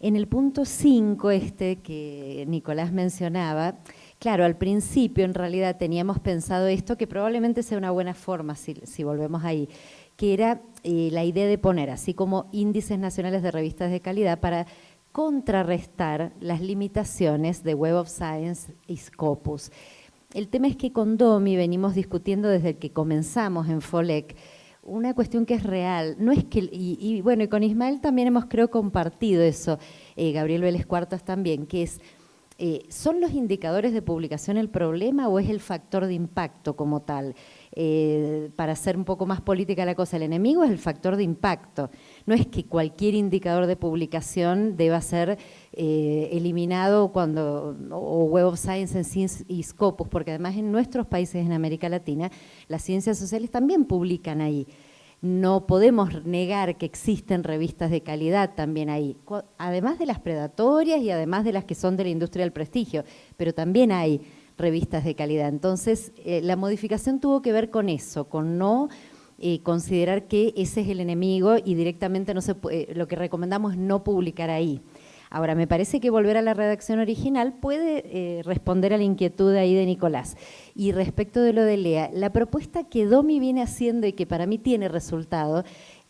en el punto 5 este que Nicolás mencionaba, claro, al principio en realidad teníamos pensado esto, que probablemente sea una buena forma si, si volvemos ahí, que era eh, la idea de poner así como índices nacionales de revistas de calidad para contrarrestar las limitaciones de Web of Science y Scopus. El tema es que con Domi venimos discutiendo desde que comenzamos en FOLEC una cuestión que es real. No es que, y, bueno, y con Ismael también hemos creo compartido eso, eh, Gabriel Vélez Cuartas también, que es, eh, ¿son los indicadores de publicación el problema o es el factor de impacto como tal? Eh, para hacer un poco más política la cosa, el enemigo es el factor de impacto. No es que cualquier indicador de publicación deba ser eh, eliminado cuando, o Web of Science y Scopus, porque además en nuestros países en América Latina las ciencias sociales también publican ahí. No podemos negar que existen revistas de calidad también ahí, además de las predatorias y además de las que son de la industria del prestigio, pero también hay revistas de calidad. Entonces, eh, la modificación tuvo que ver con eso, con no eh, considerar que ese es el enemigo y directamente no se eh, lo que recomendamos es no publicar ahí. Ahora, me parece que volver a la redacción original puede responder a la inquietud ahí de Nicolás. Y respecto de lo de Lea, la propuesta que Domi viene haciendo y que para mí tiene resultado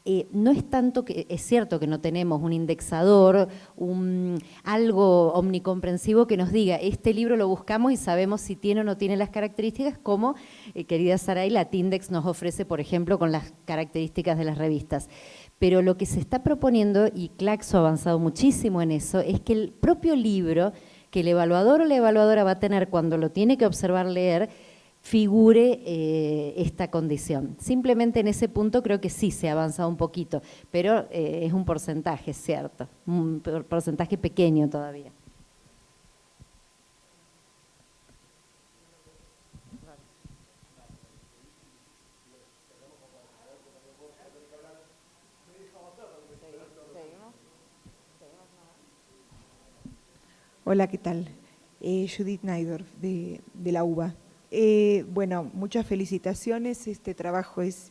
eh, no es tanto que, es cierto que no tenemos un indexador, un, algo omnicomprensivo que nos diga, este libro lo buscamos y sabemos si tiene o no tiene las características, como, eh, querida Saray, la Tindex nos ofrece, por ejemplo, con las características de las revistas. Pero lo que se está proponiendo, y Claxo ha avanzado muchísimo en eso, es que el propio libro que el evaluador o la evaluadora va a tener cuando lo tiene que observar leer, figure eh, esta condición. Simplemente en ese punto creo que sí se ha avanzado un poquito, pero eh, es un porcentaje, cierto, un porcentaje pequeño todavía. Hola, ¿qué tal? Eh, Judith Naidorf, de, de la UBA. Eh, bueno, muchas felicitaciones, este trabajo es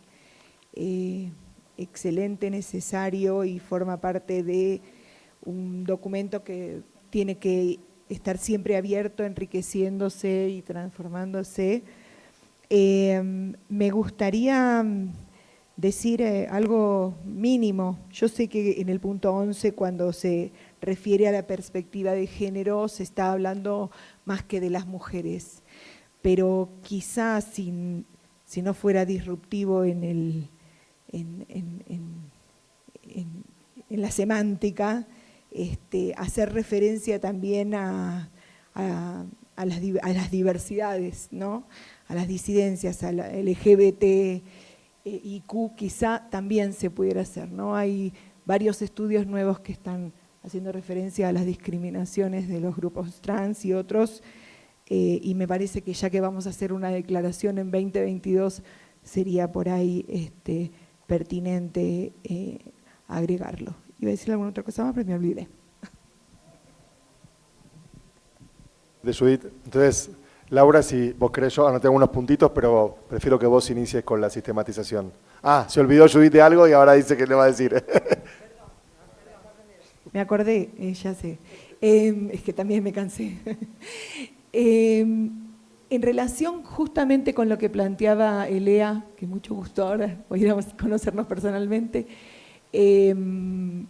eh, excelente, necesario y forma parte de un documento que tiene que estar siempre abierto, enriqueciéndose y transformándose. Eh, me gustaría decir algo mínimo. Yo sé que en el punto 11, cuando se refiere a la perspectiva de género, se está hablando más que de las mujeres pero quizás si, no fuera disruptivo en, la semántica, este, hacer referencia también a, las, diversidades, a las disidencias, a la LGBT, eh, IQ, quizá también se pudiera hacer. Hay varios estudios nuevos que están haciendo referencia a las discriminaciones de los grupos trans y otros, eh, y me parece que ya que vamos a hacer una declaración en 2022, sería por ahí este, pertinente eh, agregarlo. Iba a decir alguna otra cosa más, pero me olvidé. De Judith, entonces, Laura, si vos querés, yo anoté algunos puntitos, pero prefiero que vos inicies con la sistematización. Ah, se olvidó Judith de algo y ahora dice que le va a decir. Me acordé, eh, ya sé. es que también me cansé. Em, en relación justamente con lo que planteaba Elea, que mucho gusto ahora, hoy a conocernos personalmente, em,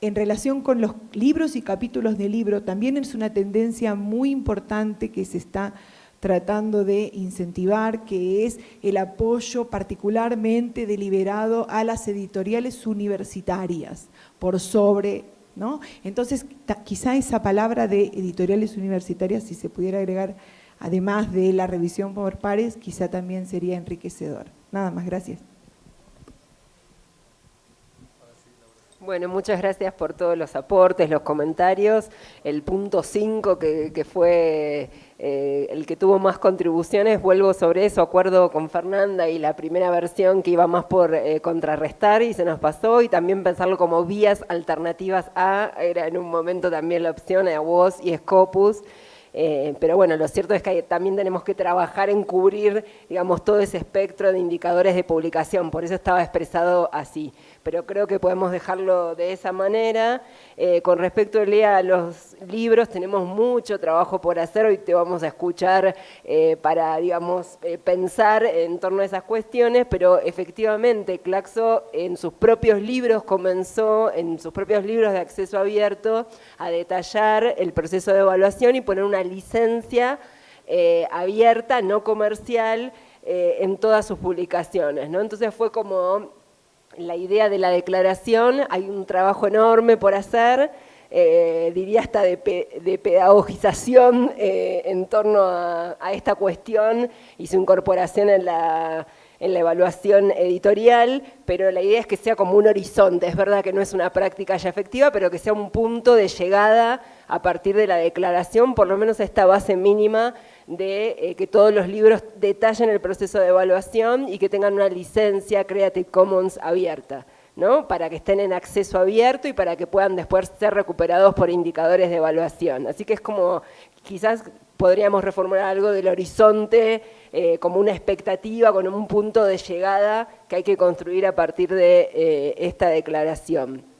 en relación con los libros y capítulos de libro, también es una tendencia muy importante que se está tratando de incentivar, que es el apoyo particularmente deliberado a las editoriales universitarias, por sobre ¿no? Entonces, quizá esa palabra de editoriales universitarias, si se pudiera agregar, además de la revisión por pares, quizá también sería enriquecedor. Nada más, gracias. Bueno, muchas gracias por todos los aportes, los comentarios. El punto 5, que, fue eh, el que tuvo más contribuciones, vuelvo sobre eso, acuerdo con Fernanda y la primera versión que iba más por eh, contrarrestar y se nos pasó, y también pensarlo como vías alternativas a, era en un momento también la opción a vos y Scopus, eh, pero bueno, lo cierto es que también tenemos que trabajar en cubrir, digamos, todo ese espectro de indicadores de publicación, por eso estaba expresado así pero creo que podemos dejarlo de esa manera. Eh, con respecto a los libros, tenemos mucho trabajo por hacer, hoy te vamos a escuchar eh, para, digamos, eh, pensar en torno a esas cuestiones, pero efectivamente Claxo en sus propios libros comenzó, en sus propios libros de acceso abierto, a detallar el proceso de evaluación y poner una licencia abierta, no comercial, en todas sus publicaciones. ¿no? Entonces fue como la idea de la declaración, hay un trabajo enorme por hacer, eh, diría hasta de, pedagogización eh, en torno a, esta cuestión y su incorporación en la, en la evaluación editorial, pero la idea es que sea como un horizonte, es verdad que no es una práctica ya efectiva, pero que sea un punto de llegada a partir de la declaración, por lo menos esta base mínima de eh, que todos los libros detallen el proceso de evaluación y que tengan una licencia Creative Commons abierta. ¿no? para que estén en acceso abierto y para que puedan después ser recuperados por indicadores de evaluación. Así que es como, quizás podríamos reformular algo del horizonte eh, como una expectativa, con un punto de llegada que hay que construir a partir de eh, esta declaración.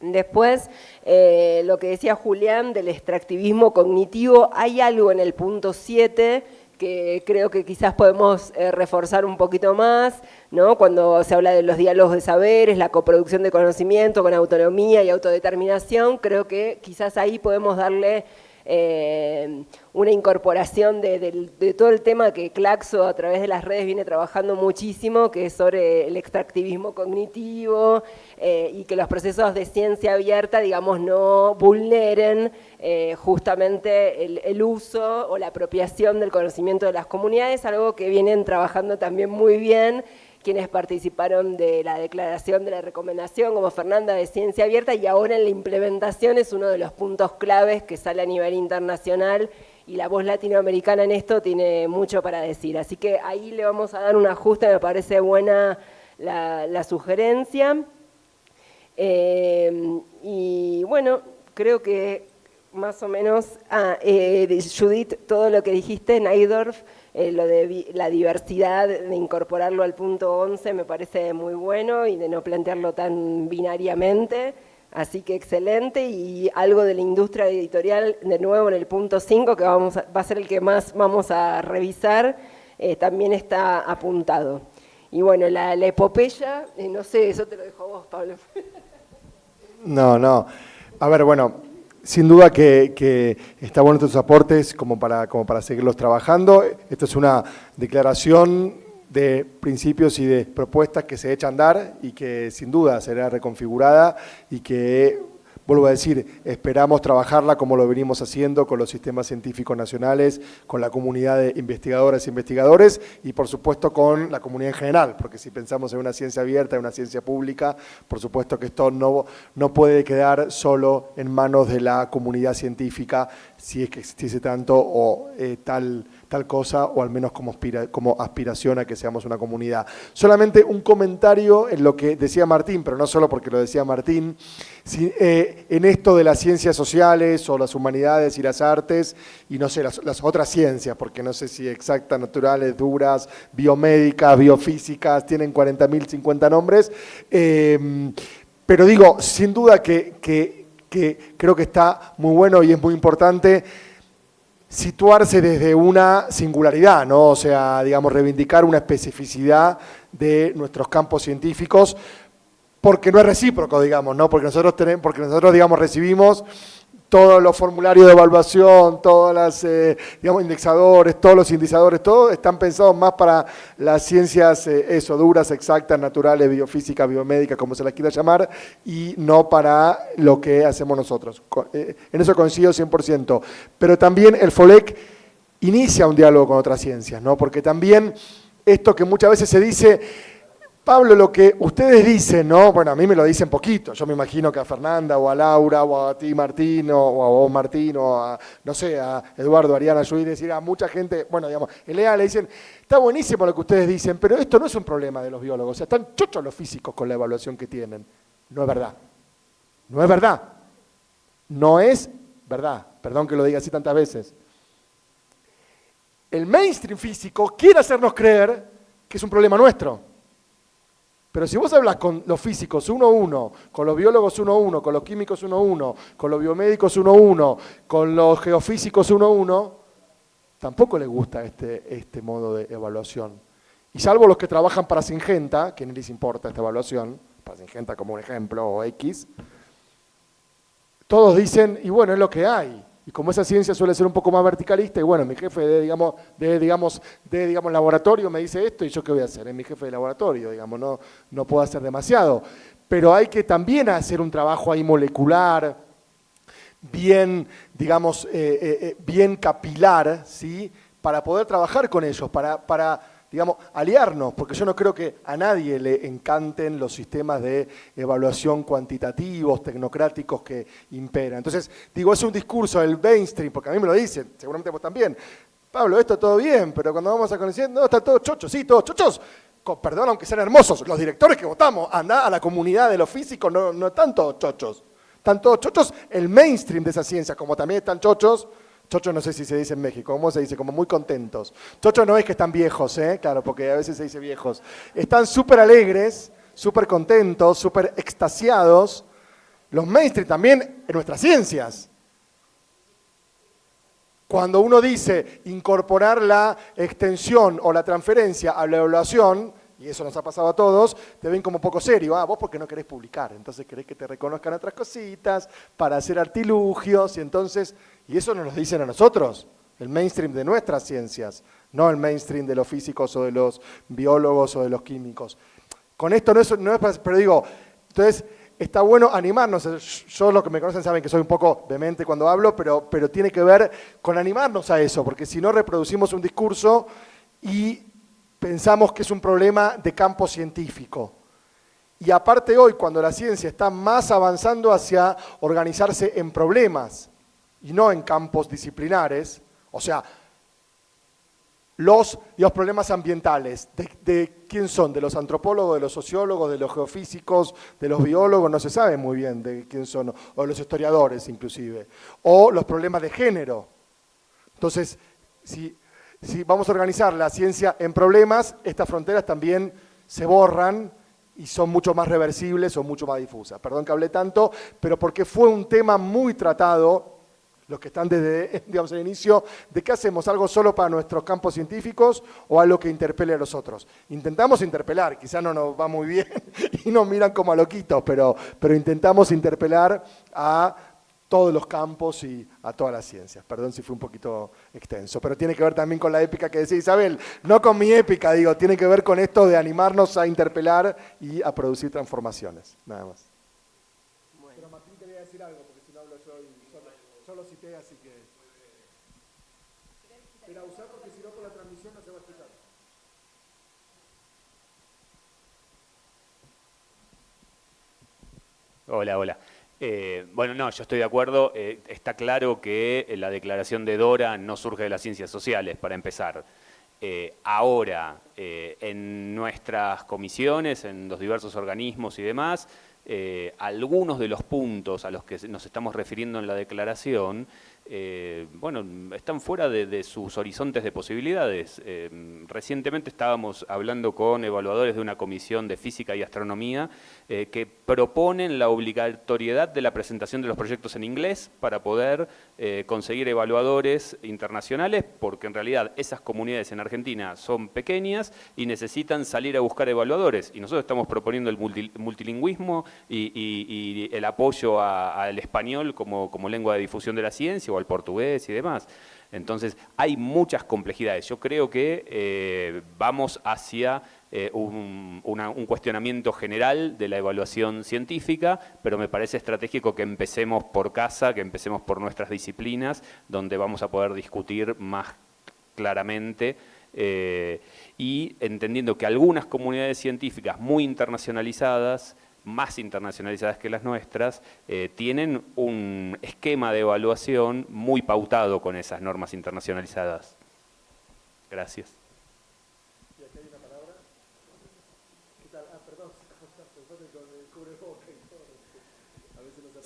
Después, eh, lo que decía Julián del extractivismo cognitivo, hay algo en el punto 7 que creo que quizás podemos eh, reforzar un poquito más, ¿no? cuando se habla de los diálogos de saberes, la coproducción de conocimiento con autonomía y autodeterminación, creo que quizás ahí podemos darle eh, una incorporación de, todo el tema que Claxo a través de las redes viene trabajando muchísimo, que es sobre el extractivismo cognitivo eh, y que los procesos de ciencia abierta, digamos, no vulneren eh, justamente el, uso o la apropiación del conocimiento de las comunidades, algo que vienen trabajando también muy bien quienes participaron de la declaración de la recomendación, como Fernanda de Ciencia Abierta, y ahora en la implementación es uno de los puntos claves que sale a nivel internacional y la voz latinoamericana en esto tiene mucho para decir. Así que ahí le vamos a dar un ajuste, me parece buena la, sugerencia. Eh, y bueno, creo que más o menos, ah, eh, Judith, todo lo que dijiste, Naidorf, eh, lo de la diversidad, de incorporarlo al punto 11 me parece muy bueno y de no plantearlo tan binariamente, así que excelente y algo de la industria editorial de nuevo en el punto 5 que vamos va a ser el que más vamos a revisar, eh, también está apuntado. Y bueno, la, epopeya, eh, no sé, eso te lo dejo a vos, Pablo. No, no. A ver, bueno, sin duda que, está bueno estos aportes como para, como para seguirlos trabajando. Esto es una declaración de principios y de propuestas que se echan a andar y que sin duda será reconfigurada y que Vuelvo a decir, esperamos trabajarla como lo venimos haciendo con los sistemas científicos nacionales, con la comunidad de investigadoras e investigadores y por supuesto con la comunidad en general, porque si pensamos en una ciencia abierta, en una ciencia pública, por supuesto que esto no, no puede quedar solo en manos de la comunidad científica si es que existiese tanto o eh, tal tal cosa, o al menos como, aspiración a que seamos una comunidad. Solamente un comentario en lo que decía Martín, pero no solo porque lo decía Martín, eh, en esto de las ciencias sociales o las humanidades y las artes, y no sé, las, otras ciencias, porque no sé si exactas, naturales, duras, biomédicas, biofísicas, tienen 40.000, 50 nombres, em, pero digo, sin duda que creo que está muy bueno y es muy importante situarse desde una singularidad, ¿no? O sea, digamos, reivindicar una especificidad de nuestros campos científicos, porque no es recíproco, digamos, ¿no? Porque nosotros tenemos, porque nosotros, digamos, recibimos todos los formularios de evaluación, todos los eh, digamos, indexadores, todos los indicadores, todos están pensados más para las ciencias eh, eso, duras, exactas, naturales, biofísicas, biomédicas, como se las quiera llamar, y no para lo que hacemos nosotros. Eh, en eso coincido 100%. Pero también el FOLEC inicia un diálogo con otras ciencias, ¿no? porque también esto que muchas veces se dice Pablo, lo que ustedes dicen, ¿no? Bueno, a mí me lo dicen poquito. Yo me imagino que a Fernanda o a Laura o a ti Martín o a vos Martín o a, no sé, a Eduardo, Ariana, Judy, decir a mucha gente, bueno, digamos, en EA le dicen, está buenísimo lo que ustedes dicen, pero esto no es un problema de los biólogos. O sea, están chochos los físicos con la evaluación que tienen. No es verdad. No es verdad. No es verdad. Perdón que lo diga así tantas veces. El mainstream físico quiere hacernos creer que es un problema nuestro. Pero si vos hablas con los físicos uno a uno, con los biólogos uno a uno, con los químicos uno a uno, con los biomédicos uno a uno, con los geofísicos uno a uno, tampoco les gusta este, este modo de evaluación. Y salvo los que trabajan para Singenta, que ni les importa esta evaluación, para Singenta como un ejemplo, o X, todos dicen, y bueno, es lo que hay. Y como esa ciencia suele ser un poco más verticalista, y bueno, mi jefe de, digamos, de, digamos, de digamos, laboratorio me dice esto, y yo qué voy a hacer, es mi jefe de laboratorio, digamos, no, no puedo hacer demasiado. Pero hay que también hacer un trabajo ahí molecular, bien, digamos, eh, eh, eh, bien capilar, ¿sí? Para poder trabajar con ellos, para, para digamos, aliarnos, porque yo no creo que a nadie le encanten los sistemas de evaluación cuantitativos, tecnocráticos que imperan. Entonces, digo, es un discurso del mainstream, porque a mí me lo dicen, seguramente vos también. Pablo, esto todo bien, pero cuando vamos a conocer, no, están todos chochos, sí, todos chochos. perdón, aunque sean hermosos, los directores que votamos, anda a la comunidad de los físicos, no, no están todos chochos. Están todos chochos el mainstream de esa ciencia, como también están chochos Chocho no sé si se dice en México, ¿cómo se dice? Como muy contentos. Chocho no es que están viejos, ¿eh? Claro, porque a veces se dice viejos. Están súper alegres, súper contentos, súper extasiados. Los mainstream también en nuestras ciencias. Cuando uno dice incorporar la extensión o la transferencia a la evaluación, y eso nos ha pasado a todos, te ven como poco serio. Ah, vos porque no querés publicar, entonces querés que te reconozcan otras cositas para hacer artilugios, y entonces, y eso nos lo dicen a nosotros, el mainstream de nuestras ciencias, no el mainstream de los físicos o de los biólogos o de los químicos. Con esto no es, no es pero digo, entonces está bueno animarnos. Yo los que me conocen saben que soy un poco demente cuando hablo, pero, pero tiene que ver con animarnos a eso, porque si no reproducimos un discurso y pensamos que es un problema de campo científico. Y aparte hoy, cuando la ciencia está más avanzando hacia organizarse en problemas y no en campos disciplinares, o sea, los, los problemas ambientales, de, quién son? ¿De los antropólogos, de los sociólogos, de los geofísicos, de los biólogos? No se sabe muy bien de quién son, o de los historiadores inclusive. O los problemas de género. Entonces, si si vamos a organizar la ciencia en problemas, estas fronteras también se borran y son mucho más reversibles o mucho más difusas. Perdón que hablé tanto, pero porque fue un tema muy tratado, los que están desde digamos, el inicio, de qué hacemos, algo solo para nuestros campos científicos o algo que interpele a los otros. Intentamos interpelar, quizá no nos va muy bien y nos miran como a loquitos, pero, pero intentamos interpelar a todos los campos y a todas las ciencias. Perdón si fue un poquito extenso, pero tiene que ver también con la épica que decía Isabel, no con mi épica, digo, tiene que ver con esto de animarnos a interpelar y a producir transformaciones, nada más. Pero Martín quería decir algo, porque si no hablo yo y solo, solo cité, así que... Pero usar porque si no por la transmisión no se va a escuchar. Hola, hola. Eh, bueno, no, yo estoy de acuerdo. Eh, está claro que eh, la declaración de Dora no surge de las ciencias sociales, para empezar. ahora, en nuestras comisiones, en los diversos organismos y demás, algunos de los puntos a los que nos estamos refiriendo en la declaración bueno, están fuera de, sus horizontes de posibilidades. Recientemente estábamos hablando con evaluadores de una comisión de física y astronomía eh, que proponen la obligatoriedad de la presentación de los proyectos en inglés para poder conseguir evaluadores internacionales, porque en realidad esas comunidades en Argentina son pequeñas y necesitan salir a buscar evaluadores. Y nosotros estamos proponiendo el multilingüismo y, el apoyo al español como, como lengua de difusión de la ciencia el portugués y demás. Entonces, hay muchas complejidades. Yo creo que eh, vamos hacia eh, un, cuestionamiento general de la evaluación científica, pero me parece estratégico que empecemos por casa, que empecemos por nuestras disciplinas, donde vamos a poder discutir más claramente Eh, y entendiendo que algunas comunidades científicas muy internacionalizadas más internacionalizadas que las nuestras, eh, tienen un esquema de evaluación muy pautado con esas normas internacionalizadas. Gracias.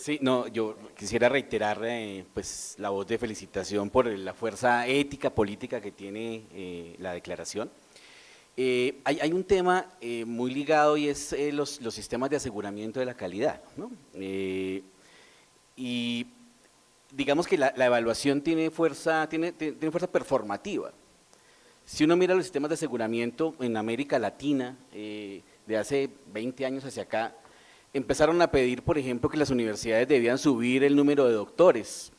Sí, no, yo quisiera reiterar eh, pues, la voz de felicitación por la fuerza ética, política que tiene eh, la declaración. Eh, hay, un tema muy ligado y es los, sistemas de aseguramiento de la calidad. y digamos que la, evaluación tiene fuerza, tiene, tiene fuerza performativa. Si uno mira los sistemas de aseguramiento en América Latina, de hace 20 años hacia acá, empezaron a pedir, por ejemplo, que las universidades debían subir el número de doctores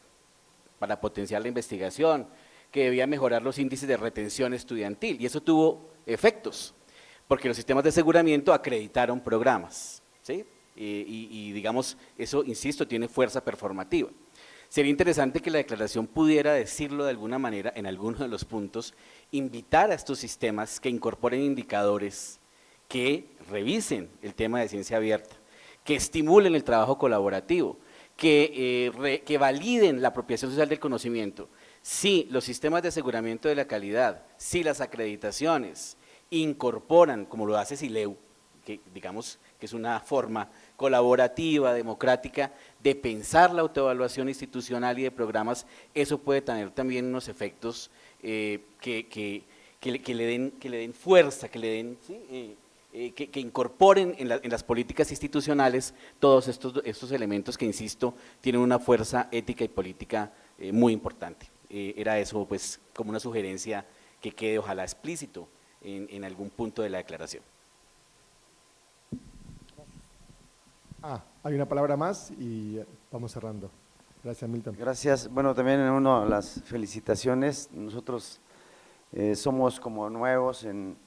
para potenciar la investigación, que debía mejorar los índices de retención estudiantil, y eso tuvo efectos, porque los sistemas de aseguramiento acreditaron programas, ¿sí? y, y digamos, eso, insisto, tiene fuerza performativa. Sería interesante que la declaración pudiera decirlo de alguna manera en alguno de los puntos, invitar a estos sistemas que incorporen indicadores que revisen el tema de ciencia abierta, que estimulen el trabajo colaborativo, que, eh, que validen la apropiación social del conocimiento. Si los sistemas de aseguramiento de la calidad, si las acreditaciones incorporan, como lo hace SILEU, que digamos que es una forma colaborativa, democrática, de pensar la autoevaluación institucional y de programas, eso puede tener también unos efectos eh, que, que, que, le den, que le den fuerza, que le den eh, eh, que, incorporen en, las políticas institucionales todos estos, estos elementos que, insisto, tienen una fuerza ética y política eh, muy importante. Eh, era eso, pues, como una sugerencia que quede, ojalá, explícito en, en algún punto de la declaración. Ah, hay una palabra más y vamos cerrando. Gracias, Milton. Gracias. Bueno, también en uno las felicitaciones. Nosotros somos como nuevos en,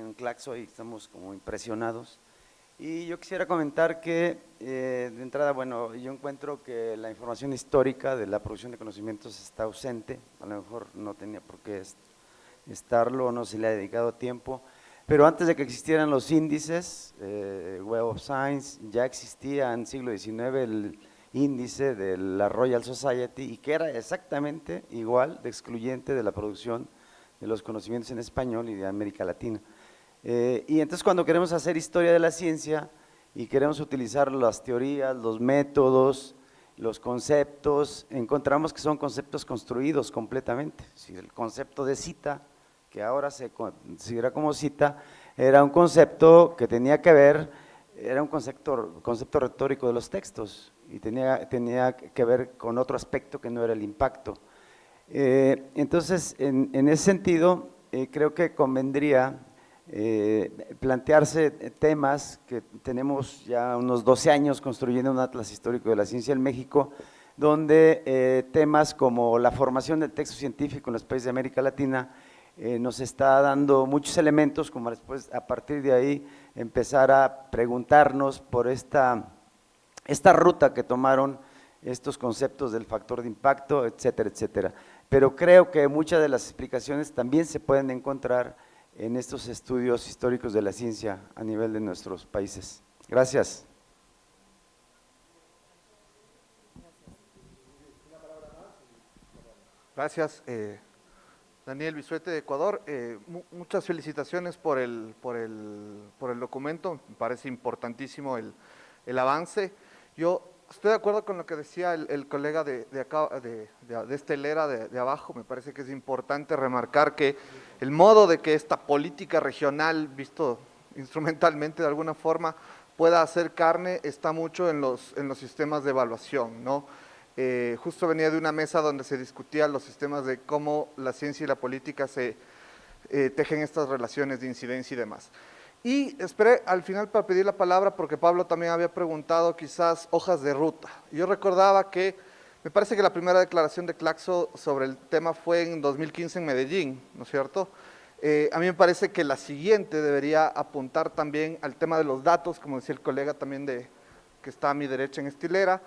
en Claxo y estamos como impresionados. Y yo quisiera comentar que, eh, de entrada, bueno, yo encuentro que la información histórica de la producción de conocimientos está ausente, a lo mejor no tenía por qué estarlo, no se le ha dedicado tiempo, pero antes de que existieran los índices, eh, Web of Science, ya existía en siglo XIX el índice de la Royal Society y que era exactamente igual de excluyente de la producción de los conocimientos en español y de América Latina. Eh, y entonces cuando queremos hacer historia de la ciencia y queremos utilizar las teorías, los métodos, los conceptos, encontramos que son conceptos construidos completamente. Si el concepto de cita, que ahora se considera como cita, era un concepto que tenía que ver, era un concepto, concepto retórico de los textos y tenía, tenía que ver con otro aspecto que no era el impacto. Eh, entonces, en, ese sentido, eh, creo que convendría eh, plantearse temas que tenemos ya unos 12 años construyendo un atlas histórico de la ciencia en México, donde eh, temas como la formación del texto científico en los países de América Latina eh, nos está dando muchos elementos, como después a partir de ahí empezar a preguntarnos por esta, esta ruta que tomaron estos conceptos del factor de impacto, etcétera, etcétera. Pero creo que muchas de las explicaciones también se pueden encontrar en estos estudios históricos de la ciencia a nivel de nuestros países. Gracias. Gracias, eh, Daniel Bisuete de Ecuador. Eh, muchas felicitaciones por el, por, el, por el documento, me parece importantísimo el, el avance. Yo estoy de acuerdo con lo que decía el, colega de, acá, de, de, de, abajo, me parece que es importante remarcar que el modo de que esta política regional, visto instrumentalmente de alguna forma, pueda hacer carne está mucho en los, en los sistemas de evaluación, ¿no? Eh, justo venía de una mesa donde se discutían los sistemas de cómo la ciencia y la política se eh, tejen estas relaciones de incidencia y demás. Y esperé al final para pedir la palabra porque Pablo también había preguntado quizás hojas de ruta. Yo recordaba que, me parece que la primera declaración de Claxo sobre el tema fue en 2015 en Medellín, ¿no es cierto? Eh, a mí me parece que la siguiente debería apuntar también al tema de los datos, como decía el colega también de, que está a mi derecha en estilera,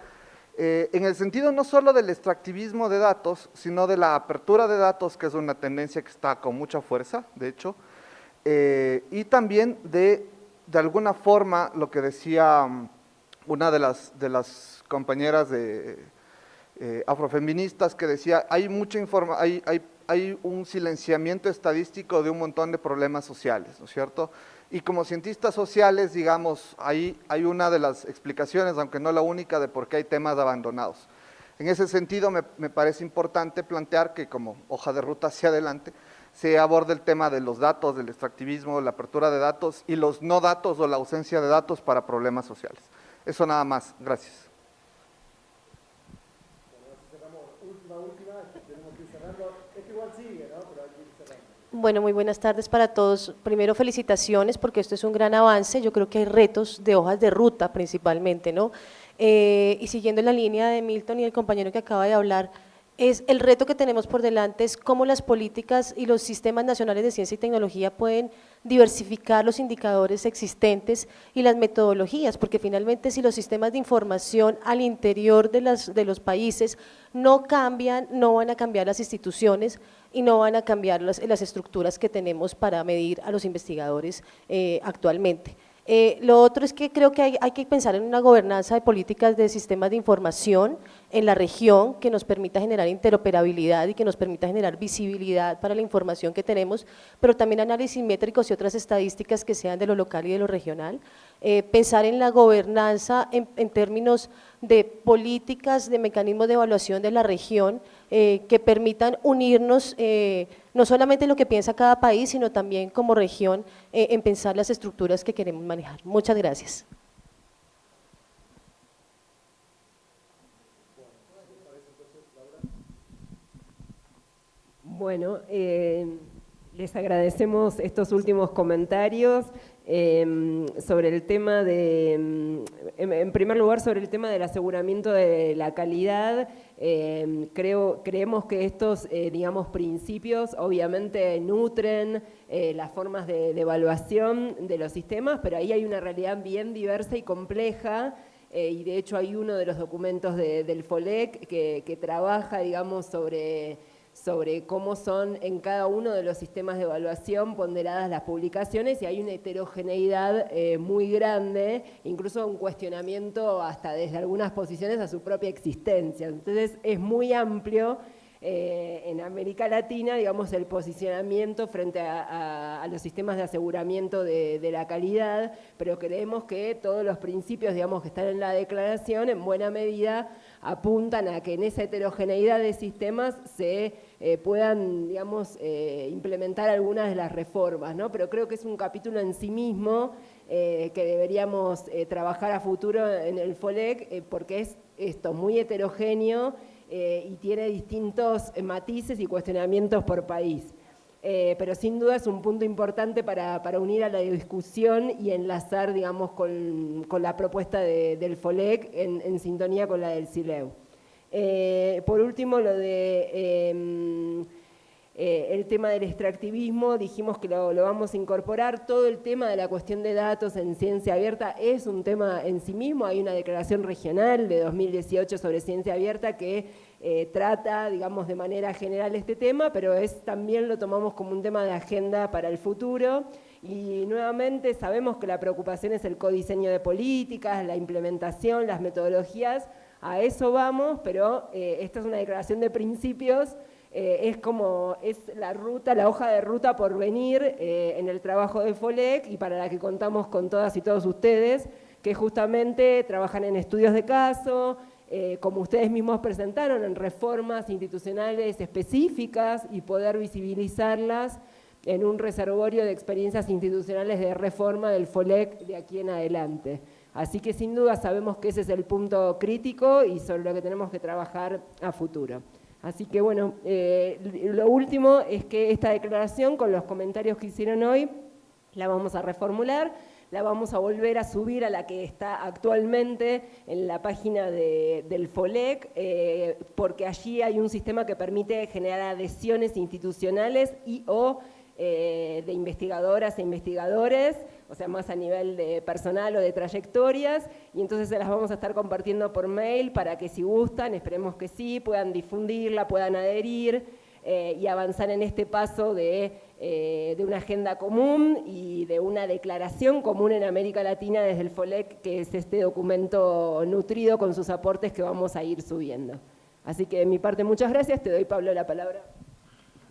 eh, en el sentido no solo del extractivismo de datos, sino de la apertura de datos, que es una tendencia que está con mucha fuerza, de hecho, eh, y también de, de alguna forma, lo que decía mm, una de las, de las compañeras de, eh, afrofeministas, que decía, hay mucha informa hay, hay, hay un silenciamiento estadístico de un montón de problemas sociales, ¿no es cierto?, y como cientistas sociales, digamos, ahí hay una de las explicaciones, aunque no la única, de por qué hay temas abandonados. En ese sentido, me, parece importante plantear que como hoja de ruta hacia adelante, se aborde el tema de los datos, del extractivismo, la apertura de datos y los no datos o la ausencia de datos para problemas sociales. Eso nada más. Gracias. Bueno, muy buenas tardes para todos. Primero, felicitaciones porque esto es un gran avance. Yo creo que hay retos de hojas de ruta principalmente, ¿no? Eh, y siguiendo la línea de Milton y el compañero que acaba de hablar, es el reto que tenemos por delante es cómo las políticas y los sistemas nacionales de ciencia y tecnología pueden diversificar los indicadores existentes y las metodologías, porque finalmente si los sistemas de información al interior de, las, de los países no cambian, no van a cambiar las instituciones y no van a cambiar las, estructuras que tenemos para medir a los investigadores eh, actualmente. Eh, lo otro es que creo que hay, que pensar en una gobernanza de políticas de sistemas de información en la región que nos permita generar interoperabilidad y que nos permita generar visibilidad para la información que tenemos, pero también análisis métricos y otras estadísticas que sean de lo local y de lo regional. Eh, pensar en la gobernanza en, términos de políticas, de mecanismos de evaluación de la región eh, que permitan unirnos no solamente lo que piensa cada país, sino también como región eh, en pensar las estructuras que queremos manejar. Muchas gracias. Bueno, eh, les agradecemos estos últimos comentarios. Em, sobre el tema de, em, en, primer lugar, sobre el tema del aseguramiento de la calidad, em, creo, creemos que estos, eh, digamos, principios obviamente nutren eh, las formas de, evaluación de los sistemas, pero ahí hay una realidad bien diversa y compleja, eh, y de hecho hay uno de los documentos del FOLEC que, que trabaja, digamos, sobre sobre cómo son en cada uno de los sistemas de evaluación ponderadas las publicaciones y hay una heterogeneidad eh, muy grande, incluso un cuestionamiento hasta desde algunas posiciones a su propia existencia. Entonces es muy amplio eh, en América Latina, digamos, el posicionamiento frente a, los sistemas de aseguramiento de, de, la calidad, pero creemos que todos los principios, digamos, que están en la declaración, en buena medida apuntan a que en esa heterogeneidad de sistemas se eh, puedan, digamos, eh, implementar algunas de las reformas, ¿no? Pero creo que es un capítulo en sí mismo eh, que deberíamos trabajar a futuro en el FOLEC, porque es esto, muy heterogéneo y tiene distintos matices y cuestionamientos por país. Pero sin duda es un punto importante para, unir a la discusión y enlazar, digamos, con, la propuesta del FOLEC en, sintonía con la del CILEU. Eh, por último, lo de em, eh, el tema del extractivismo, dijimos que lo, vamos a incorporar. Todo el tema de la cuestión de datos en ciencia abierta es un tema en sí mismo. Hay una declaración regional de 2018 sobre ciencia abierta que eh, trata, digamos, de manera general este tema, pero es, también lo tomamos como un tema de agenda para el futuro. Y nuevamente sabemos que la preocupación es el codiseño de políticas, la implementación, las metodologías, a eso vamos, pero eh, esta es una declaración de principios, eh, es como, es la ruta, la hoja de ruta por venir en el trabajo de FOLEC y para la que contamos con todas y todos ustedes, que justamente trabajan en estudios de caso, como ustedes mismos presentaron, en reformas institucionales específicas y poder visibilizarlas en un reservorio de experiencias institucionales de reforma del FOLEC de aquí en adelante. Así que sin duda sabemos que ese es el punto crítico y sobre lo que tenemos que trabajar a futuro. Así que bueno, eh, lo último es que esta declaración, con los comentarios que hicieron hoy, la vamos a reformular, la vamos a volver a subir a la que está actualmente en la página del FOLEC, eh, porque allí hay un sistema que permite generar adhesiones institucionales y o eh, de investigadoras e investigadores, o sea, más a nivel de personal o de trayectorias, y entonces se las vamos a estar compartiendo por mail para que si gustan, esperemos que sí, puedan difundirla, puedan adherir eh, y avanzar en este paso de, eh, de, una agenda común y de una declaración común en América Latina desde el FOLEC, que es este documento nutrido con sus aportes que vamos a ir subiendo. Así que de mi parte, muchas gracias. Te doy, Pablo, la palabra.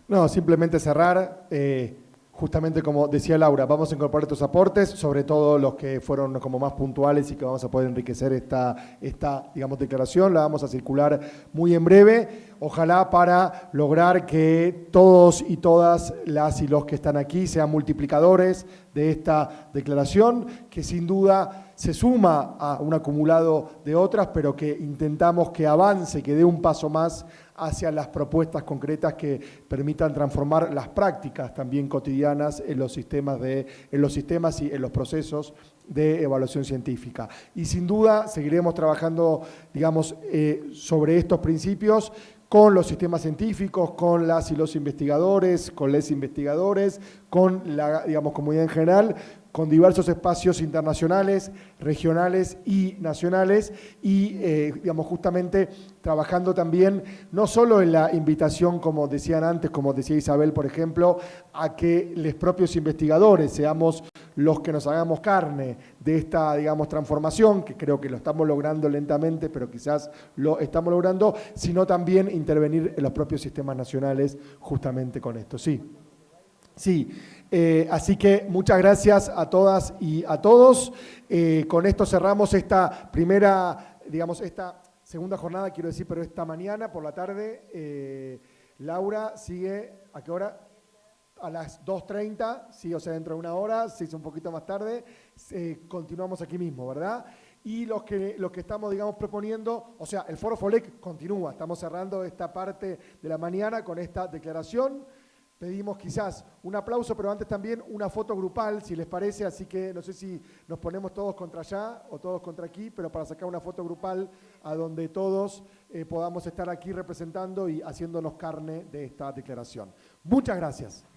No, simplemente cerrar. Eh, justamente como decía Laura, vamos a incorporar estos aportes, sobre todo los que fueron como más puntuales y que vamos a poder enriquecer esta, esta digamos, declaración. La vamos a circular muy en breve. Ojalá para lograr que todos y todas las y los que están aquí sean multiplicadores de esta declaración, que sin duda se suma a un acumulado de otras, pero que intentamos que avance, que dé un paso más hacia las propuestas concretas que permitan transformar las prácticas también cotidianas en los sistemas, de, en los sistemas y en los procesos de evaluación científica. Y sin duda seguiremos trabajando, digamos, eh, sobre estos principios con los sistemas científicos, con las y los investigadores, con les investigadores, con la digamos, comunidad en general, con diversos espacios internacionales, regionales y nacionales y, eh, digamos, justamente trabajando también no solo en la invitación, como decían antes, como decía Isabel, por ejemplo, a que los propios investigadores seamos los que nos hagamos carne de esta, digamos, transformación, que creo que lo estamos logrando lentamente, pero quizás lo estamos logrando, sino también intervenir en los propios sistemas nacionales justamente con esto. Sí. Sí, eh, así que muchas gracias a todas y a todos. Eh, con esto cerramos esta primera, digamos, esta segunda jornada, quiero decir, pero esta mañana por la tarde. Eh, Laura sigue, ¿a qué hora? A las 2.30, sí, o sea, dentro de una hora, se hizo un poquito más tarde. continuamos aquí mismo, ¿verdad? Y los que, los que estamos, digamos, proponiendo, o sea, el Foro FOLEC continúa, estamos cerrando esta parte de la mañana con esta declaración. Pedimos quizás un aplauso, pero antes también una foto grupal, si les parece, así que no sé si nos ponemos todos contra allá o todos contra aquí, pero para sacar una foto grupal a donde todos eh, podamos estar aquí representando y haciéndonos carne de esta declaración. Muchas gracias.